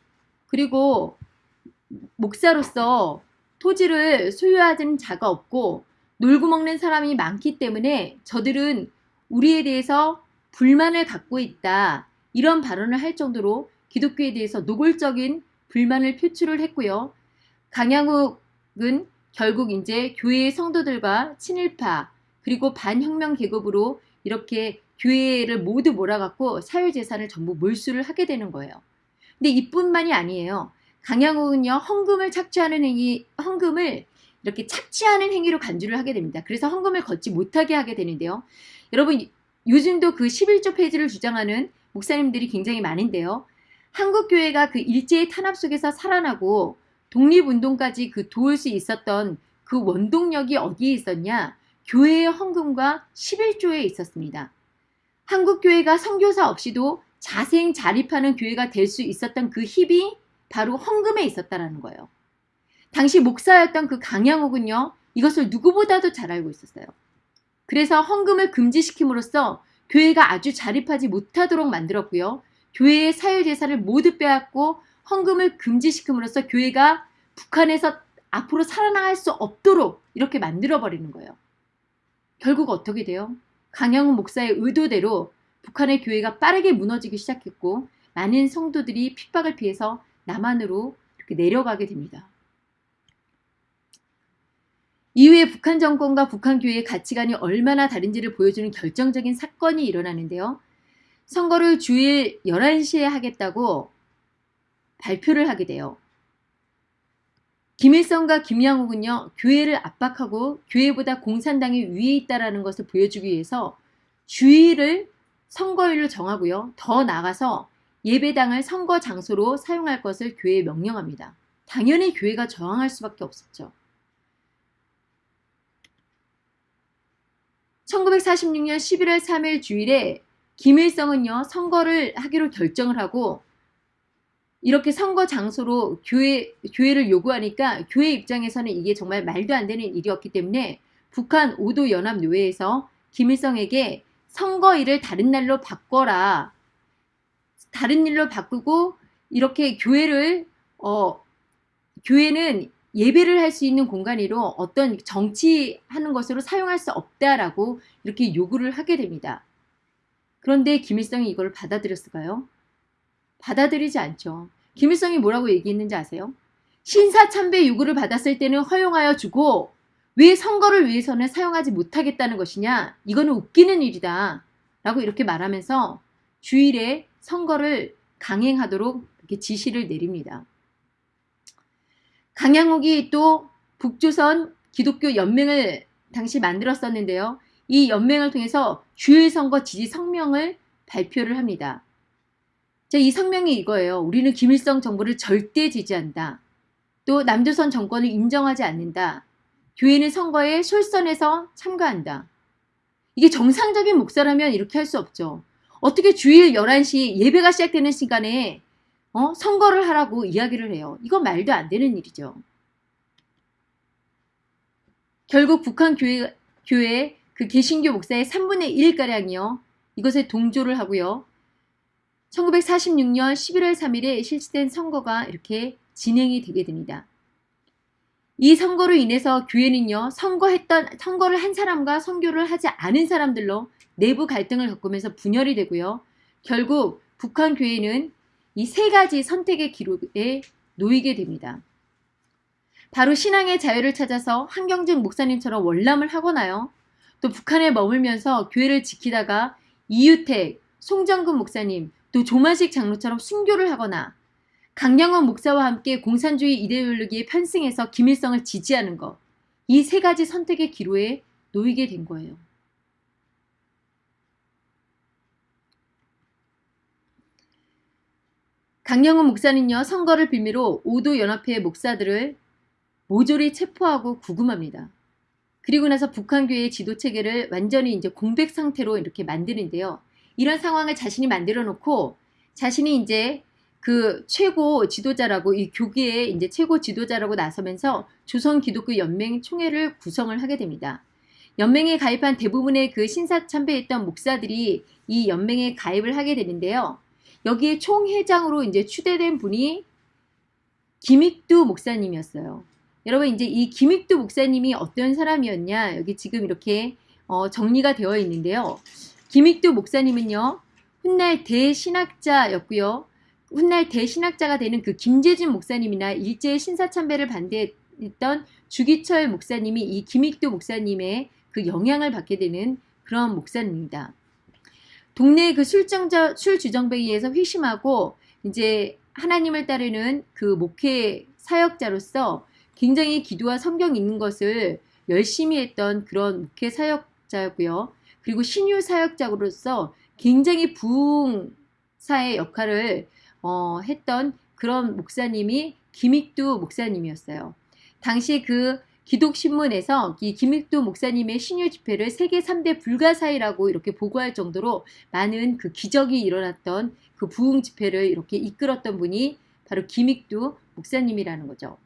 그리고 목사로서 토지를 소유하는 자가 없고 놀고 먹는 사람이 많기 때문에 저들은 우리에 대해서 불만을 갖고 있다. 이런 발언을 할 정도로 기독교에 대해서 노골적인 불만을 표출을 했고요. 강양욱은 결국 이제 교회의 성도들과 친일파 그리고 반혁명 계급으로 이렇게 교회를 모두 몰아갖고 사유재산을 전부 몰수를 하게 되는 거예요. 근데 이뿐만이 아니에요. 강양욱은요 헌금을 착취하는 행위, 헌금을 이렇게 착취하는 행위로 간주를 하게 됩니다. 그래서 헌금을 걷지 못하게 하게 되는데요. 여러분 요즘도 그 11조 페이지를 주장하는 목사님들이 굉장히 많은데요. 한국교회가 그 일제의 탄압 속에서 살아나고 독립운동까지 그 도울 수 있었던 그 원동력이 어디에 있었냐? 교회의 헌금과 11조에 있었습니다. 한국교회가 선교사 없이도 자생 자립하는 교회가 될 수 있었던 그 힘이 바로 헌금에 있었다라는 거예요. 당시 목사였던 그 강양옥은요. 이것을 누구보다도 잘 알고 있었어요. 그래서 헌금을 금지시킴으로써 교회가 아주 자립하지 못하도록 만들었고요. 교회의 사유재산을 모두 빼앗고 헌금을 금지시킴으로써 교회가 북한에서 앞으로 살아나갈 수 없도록 이렇게 만들어버리는 거예요. 결국 어떻게 돼요? 강영훈 목사의 의도대로 북한의 교회가 빠르게 무너지기 시작했고 많은 성도들이 핍박을 피해서 남한으로 이렇게 내려가게 됩니다. 이후에 북한 정권과 북한 교회의 가치관이 얼마나 다른지를 보여주는 결정적인 사건이 일어나는데요. 선거를 주일 11시에 하겠다고 발표를 하게 돼요. 김일성과 김양욱은요. 교회를 압박하고 교회보다 공산당이 위에 있다는 것을 보여주기 위해서 주일을 선거일로 정하고요. 더 나가서 예배당을 선거 장소로 사용할 것을 교회에 명령합니다. 당연히 교회가 저항할 수밖에 없었죠. 1946년 11월 3일 주일에 김일성은요 선거를 하기로 결정을 하고 이렇게 선거 장소로 교회, 교회를 요구하니까 교회 입장에서는 이게 정말 말도 안 되는 일이었기 때문에 북한 5도 연합 노회에서 김일성에게 선거일을 다른 날로 바꿔라 다른 일로 바꾸고 이렇게 교회를 어 교회는 예배를 할 수 있는 공간으로 어떤 정치하는 것으로 사용할 수 없다라고 이렇게 요구를 하게 됩니다. 그런데 김일성이 이걸 받아들였을까요? 받아들이지 않죠. 김일성이 뭐라고 얘기했는지 아세요? 신사참배 요구를 받았을 때는 허용하여 주고 왜 선거를 위해서는 사용하지 못하겠다는 것이냐? 이거는 웃기는 일이다. 라고 이렇게 말하면서 주일에 선거를 강행하도록 이렇게 지시를 내립니다. 강양옥이 또 북조선 기독교 연맹을 당시 만들었었는데요. 이 연맹을 통해서 주일 선거 지지 성명을 발표를 합니다. 자, 이 성명이 이거예요. 우리는 김일성 정부를 절대 지지한다. 또 남조선 정권을 인정하지 않는다. 교회는 선거에 솔선해서 참가한다. 이게 정상적인 목사라면 이렇게 할 수 없죠. 어떻게 주일 11시 예배가 시작되는 시간에 어? 선거를 하라고 이야기를 해요. 이건 말도 안 되는 일이죠. 결국 북한 교회, 교회 그 개신교 목사의 3분의 1가량이요. 이것에 동조를 하고요. 1946년 11월 3일에 실시된 선거가 이렇게 진행이 되게 됩니다. 이 선거로 인해서 교회는요, 선거했던, 선거를 한 사람과 선교를 하지 않은 사람들로 내부 갈등을 겪으면서 분열이 되고요. 결국 북한 교회는 이 세 가지 선택의 기록에 놓이게 됩니다. 바로 신앙의 자유를 찾아서 한경준 목사님처럼 월남을 하거나요. 또 북한에 머물면서 교회를 지키다가 이유택, 송정근 목사님, 또 조만식 장로처럼 순교를 하거나 강량원 목사와 함께 공산주의 이데올로기에 편승해서 김일성을 지지하는 것. 이 세 가지 선택의 기로에 놓이게 된 거예요. 강영훈 목사는요, 선거를 빌미로 오도 연합회 목사들을 모조리 체포하고 구금합니다. 그리고 나서 북한교회의 지도 체계를 완전히 이제 공백 상태로 이렇게 만드는데요. 이런 상황을 자신이 만들어 놓고 자신이 이제 그 최고 지도자라고 이 교계의 이제 최고 지도자라고 나서면서 조선 기독교 연맹 총회를 구성을 하게 됩니다. 연맹에 가입한 대부분의 그 신사 참배했던 목사들이 이 연맹에 가입을 하게 되는데요. 여기에 총회장으로 이제 추대된 분이 김익두 목사님이었어요. 여러분 이제 이 김익두 목사님이 어떤 사람이었냐 여기 지금 이렇게 어, 정리가 되어 있는데요. 김익두 목사님은요 훗날 대신학자였고요. 훗날 대신학자가 되는 그 김재준 목사님이나 일제의 신사참배를 반대했던 주기철 목사님이 이 김익두 목사님의 그 영향을 받게 되는 그런 목사님입니다. 동네 그 술정자, 술 주정뱅이에서 회심하고 이제 하나님을 따르는 그 목회 사역자로서 굉장히 기도와 성경 읽는 것을 열심히 했던 그런 목회 사역자였고요. 그리고 신유 사역자로서 굉장히 부흥사의 역할을 어, 했던 그런 목사님이 김익두 목사님이었어요. 당시 그 기독신문에서 이 김익두 목사님의 신유 집회를 세계 3대 불가사의라고 이렇게 보고할 정도로 많은 그 기적이 일어났던 그 부흥 집회를 이렇게 이끌었던 분이 바로 김익두 목사님이라는 거죠.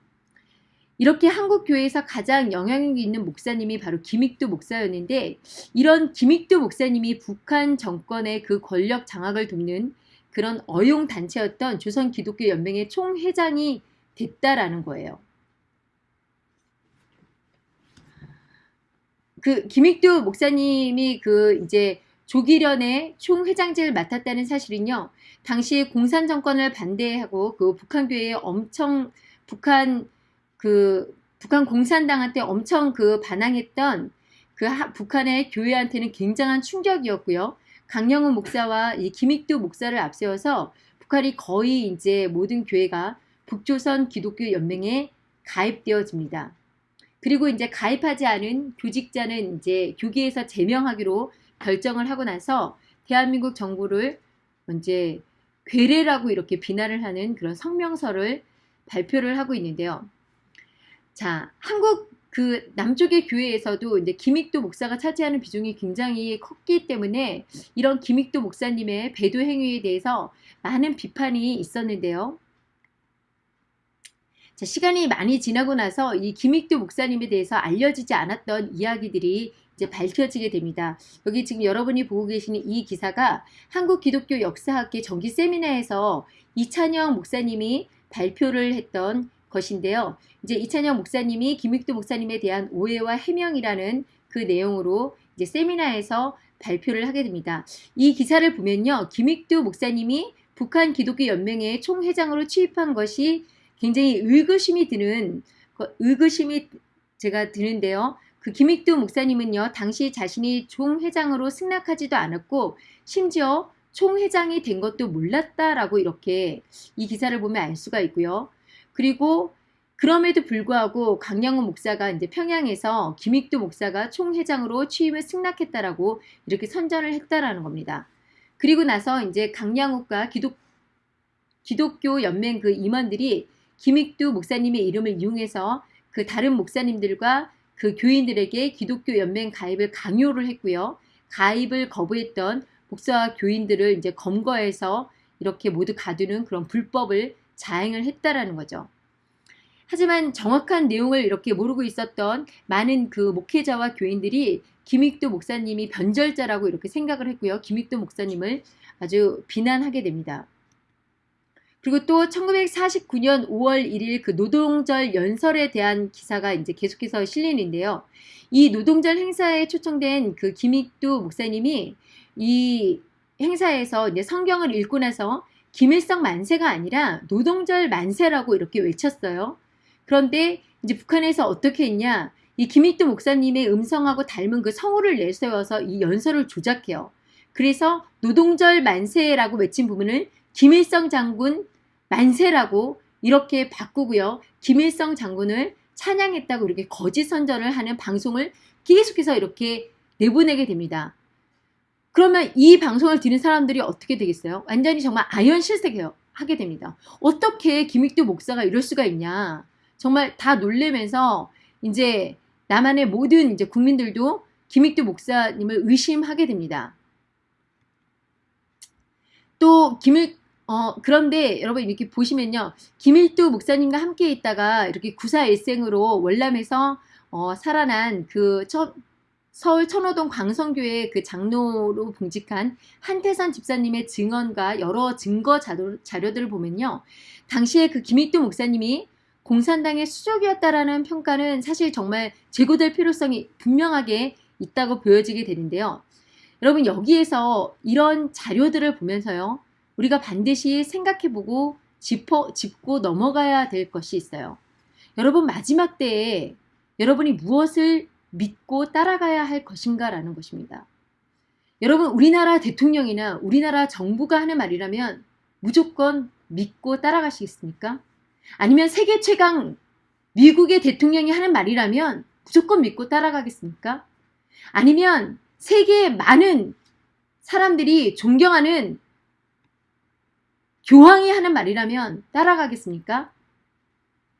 이렇게 한국 교회에서 가장 영향력 있는 목사님이 바로 김익두 목사였는데 이런 김익두 목사님이 북한 정권의 그 권력 장악을 돕는 그런 어용 단체였던 조선 기독교 연맹의 총회장이 됐다라는 거예요. 그 김익두 목사님이 그 이제 조기련의 총회장직을 맡았다는 사실은요. 당시 공산 정권을 반대하고 그 북한 교회에 엄청 북한 그 북한 공산당한테 엄청 그 반항했던 그 하, 북한의 교회한테는 굉장한 충격이었고요. 강영훈 목사와 이 김익두 목사를 앞세워서 북한이 거의 이제 모든 교회가 북조선 기독교 연맹에 가입되어집니다. 그리고 이제 가입하지 않은 교직자는 이제 교계에서 제명하기로 결정을 하고 나서 대한민국 정부를 이제 괴뢰라고 이렇게 비난을 하는 그런 성명서를 발표를 하고 있는데요. 자, 한국 그 남쪽의 교회에서도 이제 김익도 목사가 차지하는 비중이 굉장히 컸기 때문에 이런 김익도 목사님의 배도 행위에 대해서 많은 비판이 있었는데요. 자, 시간이 많이 지나고 나서 이 김익도 목사님에 대해서 알려지지 않았던 이야기들이 이제 밝혀지게 됩니다. 여기 지금 여러분이 보고 계시는 이 기사가 한국 기독교 역사학계 정기 세미나에서 이찬영 목사님이 발표를 했던 것인데요. 이제 이찬영 목사님이 김익두 목사님에 대한 오해와 해명이라는 그 내용으로 이제 세미나에서 발표를 하게 됩니다. 이 기사를 보면요. 김익두 목사님이 북한 기독교 연맹의 총회장으로 취입한 것이 굉장히 의구심이 드는 의구심이 제가 드는데요. 그 김익두 목사님은요. 당시 자신이 총회장으로 승낙하지도 않았고 심지어 총회장이 된 것도 몰랐다라고 이렇게 이 기사를 보면 알 수가 있고요. 그리고 그럼에도 불구하고 강양호 목사가 이제 평양에서 김익두 목사가 총회장으로 취임을 승낙했다라고 이렇게 선전을 했다라는 겁니다. 그리고 나서 이제 강양욱과 기독 기독교 연맹 그 임원들이 김익두 목사님의 이름을 이용해서 그 다른 목사님들과 그 교인들에게 기독교 연맹 가입을 강요를 했고요. 가입을 거부했던 목사와 교인들을 이제 검거해서 이렇게 모두 가두는 그런 불법을 자행을 했다라는 거죠. 하지만 정확한 내용을 이렇게 모르고 있었던 많은 그 목회자와 교인들이 김익도 목사님이 변절자라고 이렇게 생각을 했고요. 김익도 목사님을 아주 비난하게 됩니다. 그리고 또 1949년 5월 1일 그 노동절 연설에 대한 기사가 이제 계속해서 실리는데요. 이 노동절 행사에 초청된 그 김익두 목사님이 이 행사에서 이제 성경을 읽고 나서 김일성 만세가 아니라 노동절 만세라고 이렇게 외쳤어요. 그런데 이제 북한에서 어떻게 했냐? 이 김익두 목사님의 음성하고 닮은 그 성우를 내세워서 이 연설을 조작해요. 그래서 노동절 만세라고 외친 부분을 김일성 장군 만세라고 이렇게 바꾸고요. 김일성 장군을 찬양했다고 이렇게 거짓 선전을 하는 방송을 계속해서 이렇게 내보내게 됩니다. 그러면 이 방송을 듣는 사람들이 어떻게 되겠어요? 완전히 정말 아연 실색해요. 하게 됩니다. 어떻게 김익두 목사가 이럴 수가 있냐? 정말 다 놀래면서 이제 남한의 모든 이제 국민들도 김익두 목사님을 의심하게 됩니다. 또 김일 어 그런데 여러분 이렇게 보시면요 김일두 목사님과 함께 있다가 이렇게 구사일생으로 월남에서 어, 살아난 그 첫, 서울 천호동 광성교회 그 장로로 봉직한 한태선 집사님의 증언과 여러 증거 자료, 자료들을 보면요 당시에 그 김일두 목사님이 공산당의 수족이었다라는 평가는 사실 정말 제고될 필요성이 분명하게 있다고 보여지게 되는데요. 여러분 여기에서 이런 자료들을 보면서요. 우리가 반드시 생각해보고 짚어, 짚고 넘어가야 될 것이 있어요. 여러분 마지막 때에 여러분이 무엇을 믿고 따라가야 할 것인가 라는 것입니다. 여러분 우리나라 대통령이나 우리나라 정부가 하는 말이라면 무조건 믿고 따라가시겠습니까? 아니면 세계 최강 미국의 대통령이 하는 말이라면 무조건 믿고 따라가겠습니까? 아니면 세계의 많은 사람들이 존경하는 교황이 하는 말이라면 따라가겠습니까?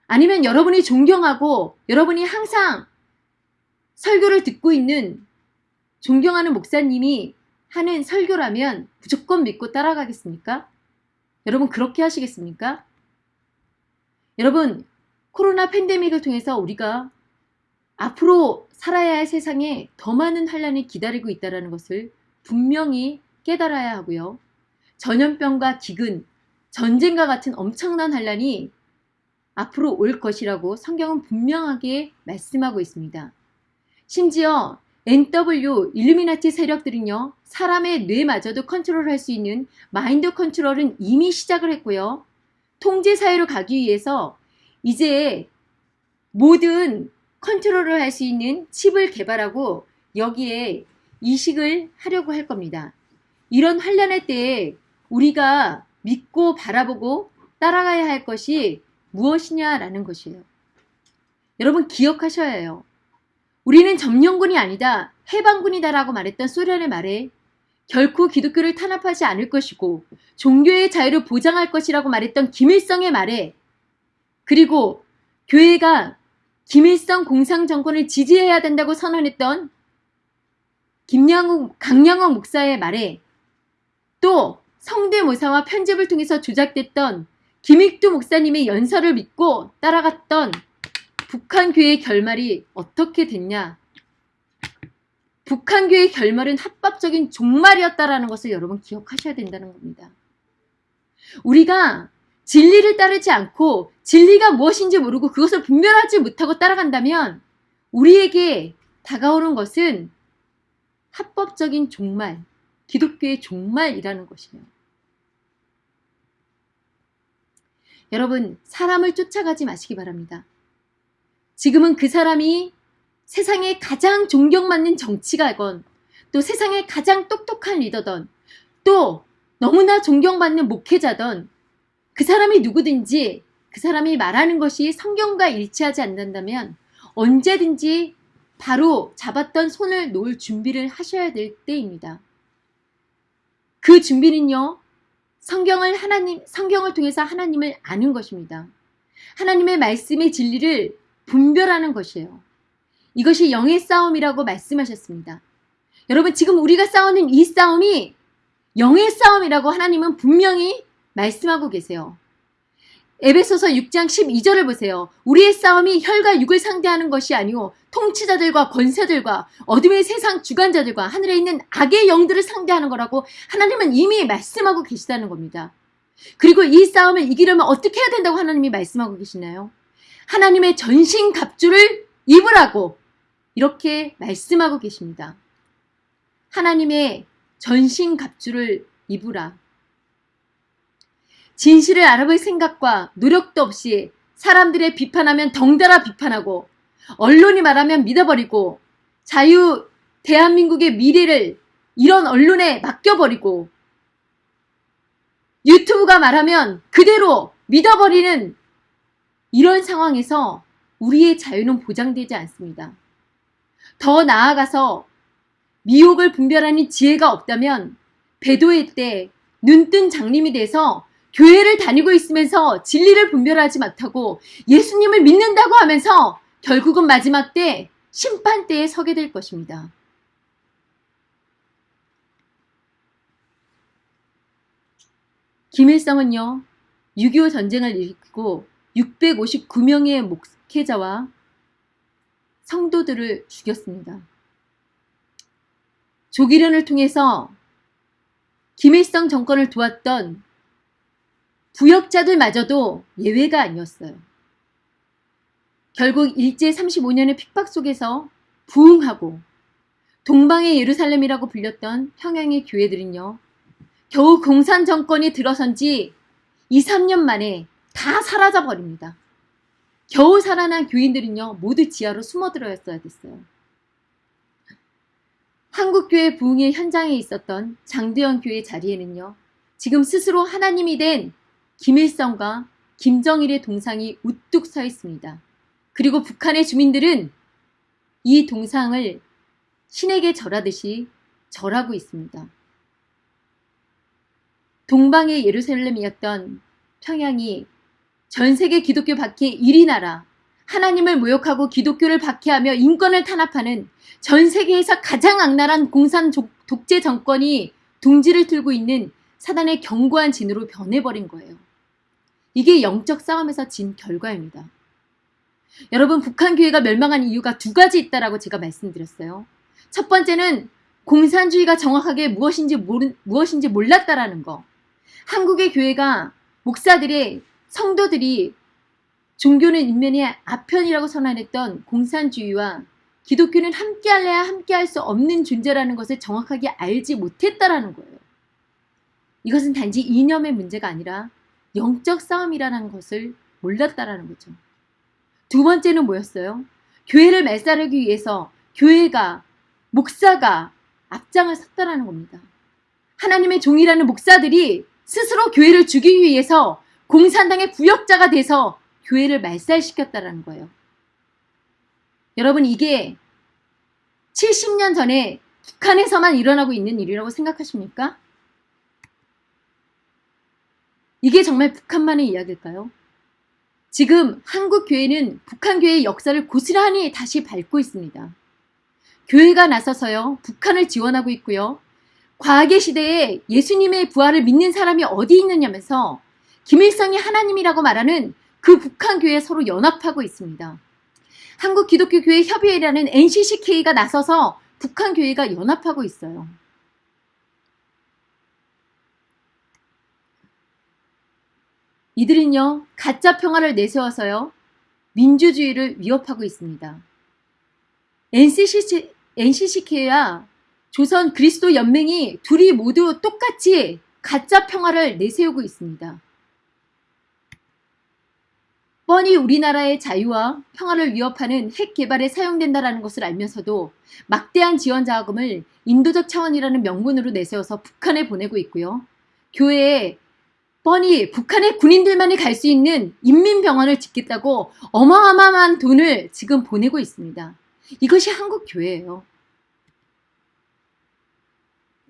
아니면 여러분이 존경하고 여러분이 항상 설교를 듣고 있는 존경하는 목사님이 하는 설교라면 무조건 믿고 따라가겠습니까? 여러분 그렇게 하시겠습니까? 여러분 코로나 팬데믹을 통해서 우리가 앞으로 살아야 할 세상에 더 많은 환란이 기다리고 있다는 것을 분명히 깨달아야 하고요. 전염병과 기근, 전쟁과 같은 엄청난 환란이 앞으로 올 것이라고 성경은 분명하게 말씀하고 있습니다. 심지어 NW 일루미나티 세력들은요. 사람의 뇌마저도 컨트롤할 수 있는 마인드 컨트롤은 이미 시작을 했고요. 통제 사회로 가기 위해서 이제 모든 컨트롤을 할 수 있는 칩을 개발하고 여기에 이식을 하려고 할 겁니다. 이런 환란의 때에 우리가 믿고 바라보고 따라가야 할 것이 무엇이냐라는 것이에요. 여러분 기억하셔야 해요. 우리는 점령군이 아니다. 해방군이다라고 말했던 소련의 말에 결코 기독교를 탄압하지 않을 것이고 종교의 자유를 보장할 것이라고 말했던 김일성의 말에 그리고 교회가 김일성 공상 정권을 지지해야 된다고 선언했던 김양욱 강양욱 목사의 말에 또 성대모사와 편집을 통해서 조작됐던 김익두 목사님의 연설을 믿고 따라갔던 북한 교회의 결말이 어떻게 됐냐 북한교의 결말은 합법적인 종말이었다라는 것을 여러분 기억하셔야 된다는 겁니다. 우리가 진리를 따르지 않고 진리가 무엇인지 모르고 그것을 분별하지 못하고 따라간다면 우리에게 다가오는 것은 합법적인 종말, 기독교의 종말이라는 것이에요. 여러분, 사람을 쫓아가지 마시기 바랍니다. 지금은 그 사람이 세상에 가장 존경받는 정치가건 또 세상에 가장 똑똑한 리더던 또 너무나 존경받는 목회자던 그 사람이 누구든지 그 사람이 말하는 것이 성경과 일치하지 않는다면 언제든지 바로 잡았던 손을 놓을 준비를 하셔야 될 때입니다. 그 준비는요, 성경을 하나님, 성경을 통해서 하나님을 아는 것입니다. 하나님의 말씀의 진리를 분별하는 것이에요. 이것이 영의 싸움이라고 말씀하셨습니다. 여러분, 지금 우리가 싸우는 이 싸움이 영의 싸움이라고 하나님은 분명히 말씀하고 계세요. 에베소서 6장 12절을 보세요. 우리의 싸움이 혈과 육을 상대하는 것이 아니오 통치자들과 권세들과 어둠의 세상 주관자들과 하늘에 있는 악의 영들을 상대하는 거라고 하나님은 이미 말씀하고 계시다는 겁니다. 그리고 이 싸움을 이기려면 어떻게 해야 된다고 하나님이 말씀하고 계시나요? 하나님의 전신 갑주를 입으라고 이렇게 말씀하고 계십니다. 하나님의 전신 갑주를 입으라. 진실을 알아볼 생각과 노력도 없이 사람들의 비판하면 덩달아 비판하고 언론이 말하면 믿어버리고 자유 대한민국의 미래를 이런 언론에 맡겨버리고 유튜브가 말하면 그대로 믿어버리는 이런 상황에서 우리의 자유는 보장되지 않습니다. 더 나아가서 미혹을 분별하는 지혜가 없다면 배도의 때 눈뜬 장님이 돼서 교회를 다니고 있으면서 진리를 분별하지 못하고 예수님을 믿는다고 하면서 결국은 마지막 때 심판 때에 서게 될 것입니다. 김일성은요, 6.25 전쟁을 일으키고 659명의 목회자와 성도들을 죽였습니다. 조기련을 통해서 김일성 정권을 도왔던 부역자들마저도 예외가 아니었어요. 결국 일제 35년의 핍박 속에서 부흥하고 동방의 예루살렘이라고 불렸던 평양의 교회들은요. 겨우 공산 정권이 들어선 지 2, 3년 만에 다 사라져 버립니다. 겨우 살아난 교인들은요. 모두 지하로 숨어들어였어야 됐어요. 한국교회 부흥의 현장에 있었던 장대현 교회 자리에는요. 지금 스스로 하나님이 된 김일성과 김정일의 동상이 우뚝 서 있습니다. 그리고 북한의 주민들은 이 동상을 신에게 절하듯이 절하고 있습니다. 동방의 예루살렘이었던 평양이 전 세계 기독교 박해 1위 나라, 하나님을 모욕하고 기독교를 박해하며 인권을 탄압하는 전 세계에서 가장 악랄한 공산 독재 정권이 둥지를 틀고 있는 사단의 견고한 진으로 변해버린 거예요. 이게 영적 싸움에서 진 결과입니다. 여러분 북한 교회가 멸망한 이유가 두 가지 있다라고 제가 말씀드렸어요. 첫 번째는 공산주의가 정확하게 무엇인지 모르, 무엇인지 몰랐다라는 거. 한국의 교회가 목사들의 성도들이 종교는 인면의 아편이라고 선언했던 공산주의와 기독교는 함께할래야 함께할 수 없는 존재라는 것을 정확하게 알지 못했다라는 거예요. 이것은 단지 이념의 문제가 아니라 영적 싸움이라는 것을 몰랐다라는 거죠. 두 번째는 뭐였어요? 교회를 말살하기 위해서 교회가 목사가 앞장을 섰다라는 겁니다. 하나님의 종이라는 목사들이 스스로 교회를 죽이기 위해서 공산당의 부역자가 돼서 교회를 말살시켰다라는 거예요. 여러분 이게 70년 전에 북한에서만 일어나고 있는 일이라고 생각하십니까? 이게 정말 북한만의 이야기일까요? 지금 한국 교회는 북한 교회의 역사를 고스란히 다시 밟고 있습니다. 교회가 나서서요, 북한을 지원하고 있고요. 과학의 시대에 예수님의 부활을 믿는 사람이 어디 있느냐면서 김일성이 하나님이라고 말하는 그 북한 교회 서로 연합하고 있습니다. 한국 기독교 교회 협의회라는 NCCK가 나서서 북한 교회가 연합하고 있어요. 이들은요, 가짜 평화를 내세워서요, 민주주의를 위협하고 있습니다. NCC, NCCK와 조선 그리스도 연맹이 둘이 모두 똑같이 가짜 평화를 내세우고 있습니다. 뻔히 우리나라의 자유와 평화를 위협하는 핵 개발에 사용된다는 것을 알면서도 막대한 지원 자금을 인도적 차원이라는 명분으로 내세워서 북한에 보내고 있고요. 교회에 뻔히 북한의 군인들만이 갈 수 있는 인민병원을 짓겠다고 어마어마한 돈을 지금 보내고 있습니다. 이것이 한국 교회예요.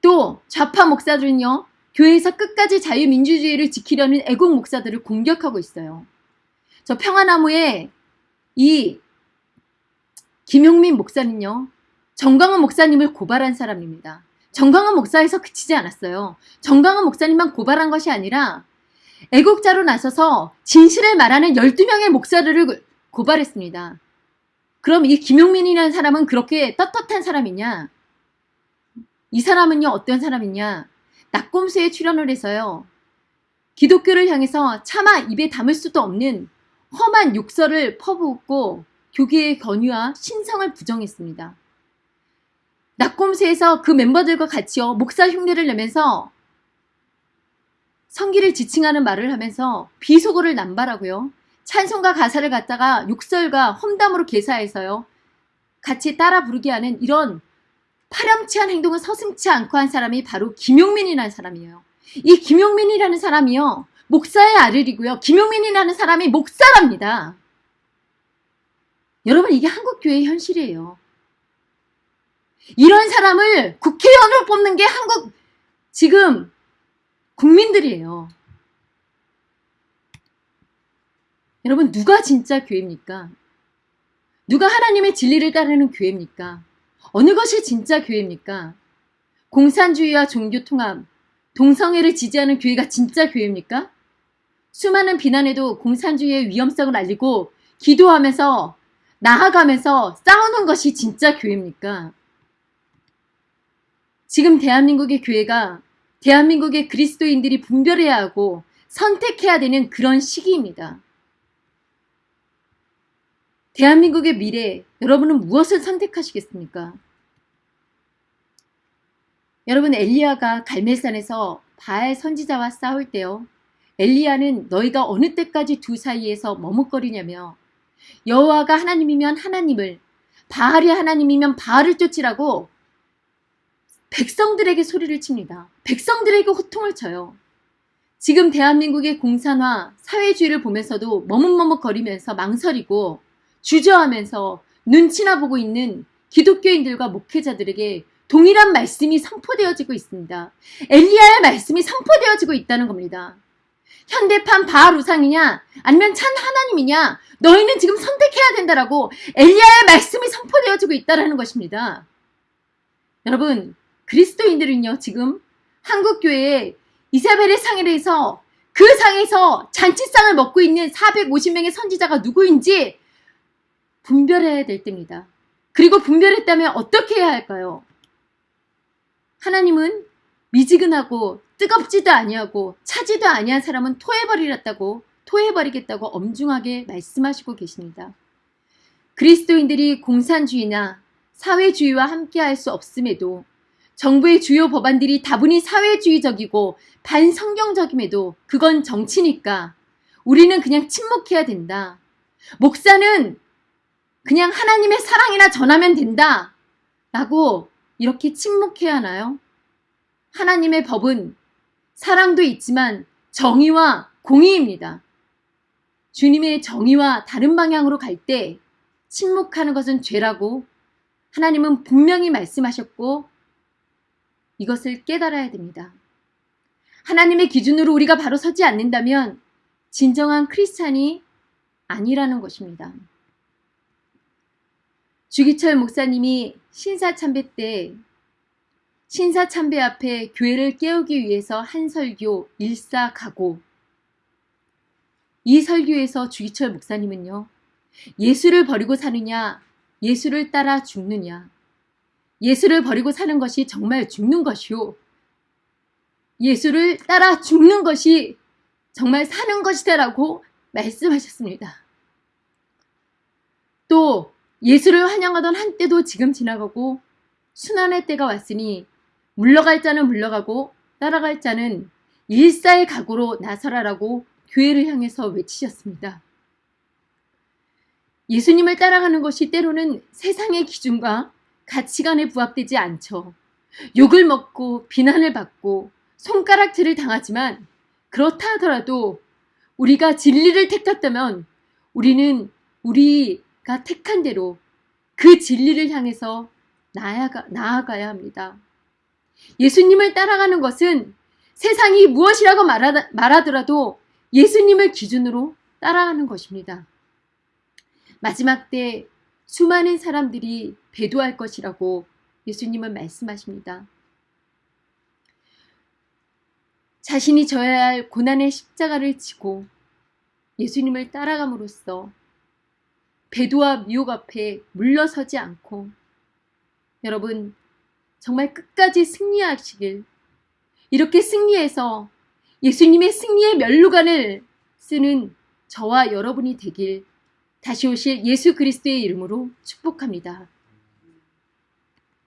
또 좌파 목사들은요. 교회에서 끝까지 자유민주주의를 지키려는 애국 목사들을 공격하고 있어요. 저 평화나무에 이 김용민 목사는요. 정광훈 목사님을 고발한 사람입니다. 정광훈 목사에서 그치지 않았어요. 정광훈 목사님만 고발한 것이 아니라 애국자로 나서서 진실을 말하는 12명의 목사들을 고발했습니다. 그럼 이 김용민이라는 사람은 그렇게 떳떳한 사람이냐? 이 사람은요, 어떤 사람이냐? 낙곰수에 출연을 해서요. 기독교를 향해서 차마 입에 담을 수도 없는 험한 욕설을 퍼부었고 교계의 권유와 신성을 부정했습니다. 낙곰수에서 그 멤버들과 같이요 목사 흉내를 내면서 성기를 지칭하는 말을 하면서 비속어를 남발하고요. 찬송가 가사를 갖다가 욕설과 험담으로 개사해서요. 같이 따라 부르게 하는 이런 파렴치한 행동을 서슴치 않고 한 사람이 바로 김용민이라는 사람이에요. 이 김용민이라는 사람이요. 목사의 아들이고요. 김용민이라는 사람이 목사랍니다. 여러분 이게 한국교회의 현실이에요. 이런 사람을 국회의원으로 뽑는 게 한국 지금 국민들이에요. 여러분 누가 진짜 교회입니까? 누가 하나님의 진리를 따르는 교회입니까? 어느 것이 진짜 교회입니까? 공산주의와 종교통합, 동성애를 지지하는 교회가 진짜 교회입니까? 수많은 비난에도 공산주의의 위험성을 알리고 기도하면서 나아가면서 싸우는 것이 진짜 교회입니까? 지금 대한민국의 교회가 대한민국의 그리스도인들이 분별해야 하고 선택해야 되는 그런 시기입니다. 대한민국의 미래, 여러분은 무엇을 선택하시겠습니까? 여러분 엘리야가 갈멜산에서 바알 선지자와 싸울 때요. 엘리야는 너희가 어느 때까지 두 사이에서 머뭇거리냐며 여호와가 하나님이면 하나님을 바알이 하나님이면 바알을 쫓으라고 백성들에게 소리를 칩니다. 백성들에게 호통을 쳐요. 지금 대한민국의 공산화, 사회주의를 보면서도 머뭇머뭇거리면서 망설이고 주저하면서 눈치나 보고 있는 기독교인들과 목회자들에게 동일한 말씀이 선포되어지고 있습니다. 엘리야의 말씀이 선포되어지고 있다는 겁니다. 현대판 바알 우상이냐 아니면 참 하나님이냐 너희는 지금 선택해야 된다라고 엘리야의 말씀이 선포되어지고 있다는 것입니다. 여러분 그리스도인들은요 지금 한국교회에 이사벨의 상에서 그 상에서 잔치상을 먹고 있는 450명의 선지자가 누구인지 분별해야 될 때입니다. 그리고 분별했다면 어떻게 해야 할까요? 하나님은 미지근하고 뜨겁지도 아니하고 차지도 아니한 사람은 토해버리겠다고 토해버리겠다고 엄중하게 말씀하시고 계십니다. 그리스도인들이 공산주의나 사회주의와 함께할 수 없음에도 정부의 주요 법안들이 다분히 사회주의적이고 반성경적임에도 그건 정치니까 우리는 그냥 침묵해야 된다. 목사는 그냥 하나님의 사랑이나 전하면 된다. 라고 이렇게 침묵해야 하나요? 하나님의 법은 사랑도 있지만 정의와 공의입니다. 주님의 정의와 다른 방향으로 갈 때 침묵하는 것은 죄라고 하나님은 분명히 말씀하셨고 이것을 깨달아야 됩니다. 하나님의 기준으로 우리가 바로 서지 않는다면 진정한 크리스찬이 아니라는 것입니다. 주기철 목사님이 신사참배 때 신사참배 앞에 교회를 깨우기 위해서 한 설교 일사가고. 이 설교에서 주기철 목사님은요 예수를 버리고 사느냐 예수를 따라 죽느냐. 예수를 버리고 사는 것이 정말 죽는 것이요. 예수를 따라 죽는 것이 정말 사는 것이다라고 말씀하셨습니다. 또 예수를 환영하던 한때도 지금 지나가고 순환의 때가 왔으니 물러갈 자는 물러가고 따라갈 자는 일사의 각오로 나서라라고 교회를 향해서 외치셨습니다. 예수님을 따라가는 것이 때로는 세상의 기준과 가치관에 부합되지 않죠. 욕을 먹고 비난을 받고 손가락질을 당하지만 그렇다 하더라도 우리가 진리를 택했다면 우리는 우리가 택한 대로 그 진리를 향해서 나아가, 나아가야 합니다. 예수님을 따라가는 것은 세상이 무엇이라고 말하, 말하더라도 예수님을 기준으로 따라가는 것입니다. 마지막 때 수많은 사람들이 배도할 것이라고 예수님은 말씀하십니다. 자신이 져야 할 고난의 십자가를 지고 예수님을 따라감으로써 배도와 미혹 앞에 물러서지 않고 여러분 정말 끝까지 승리하시길 이렇게 승리해서 예수님의 승리의 멸루관을 쓰는 저와 여러분이 되길 다시 오실 예수 그리스도의 이름으로 축복합니다.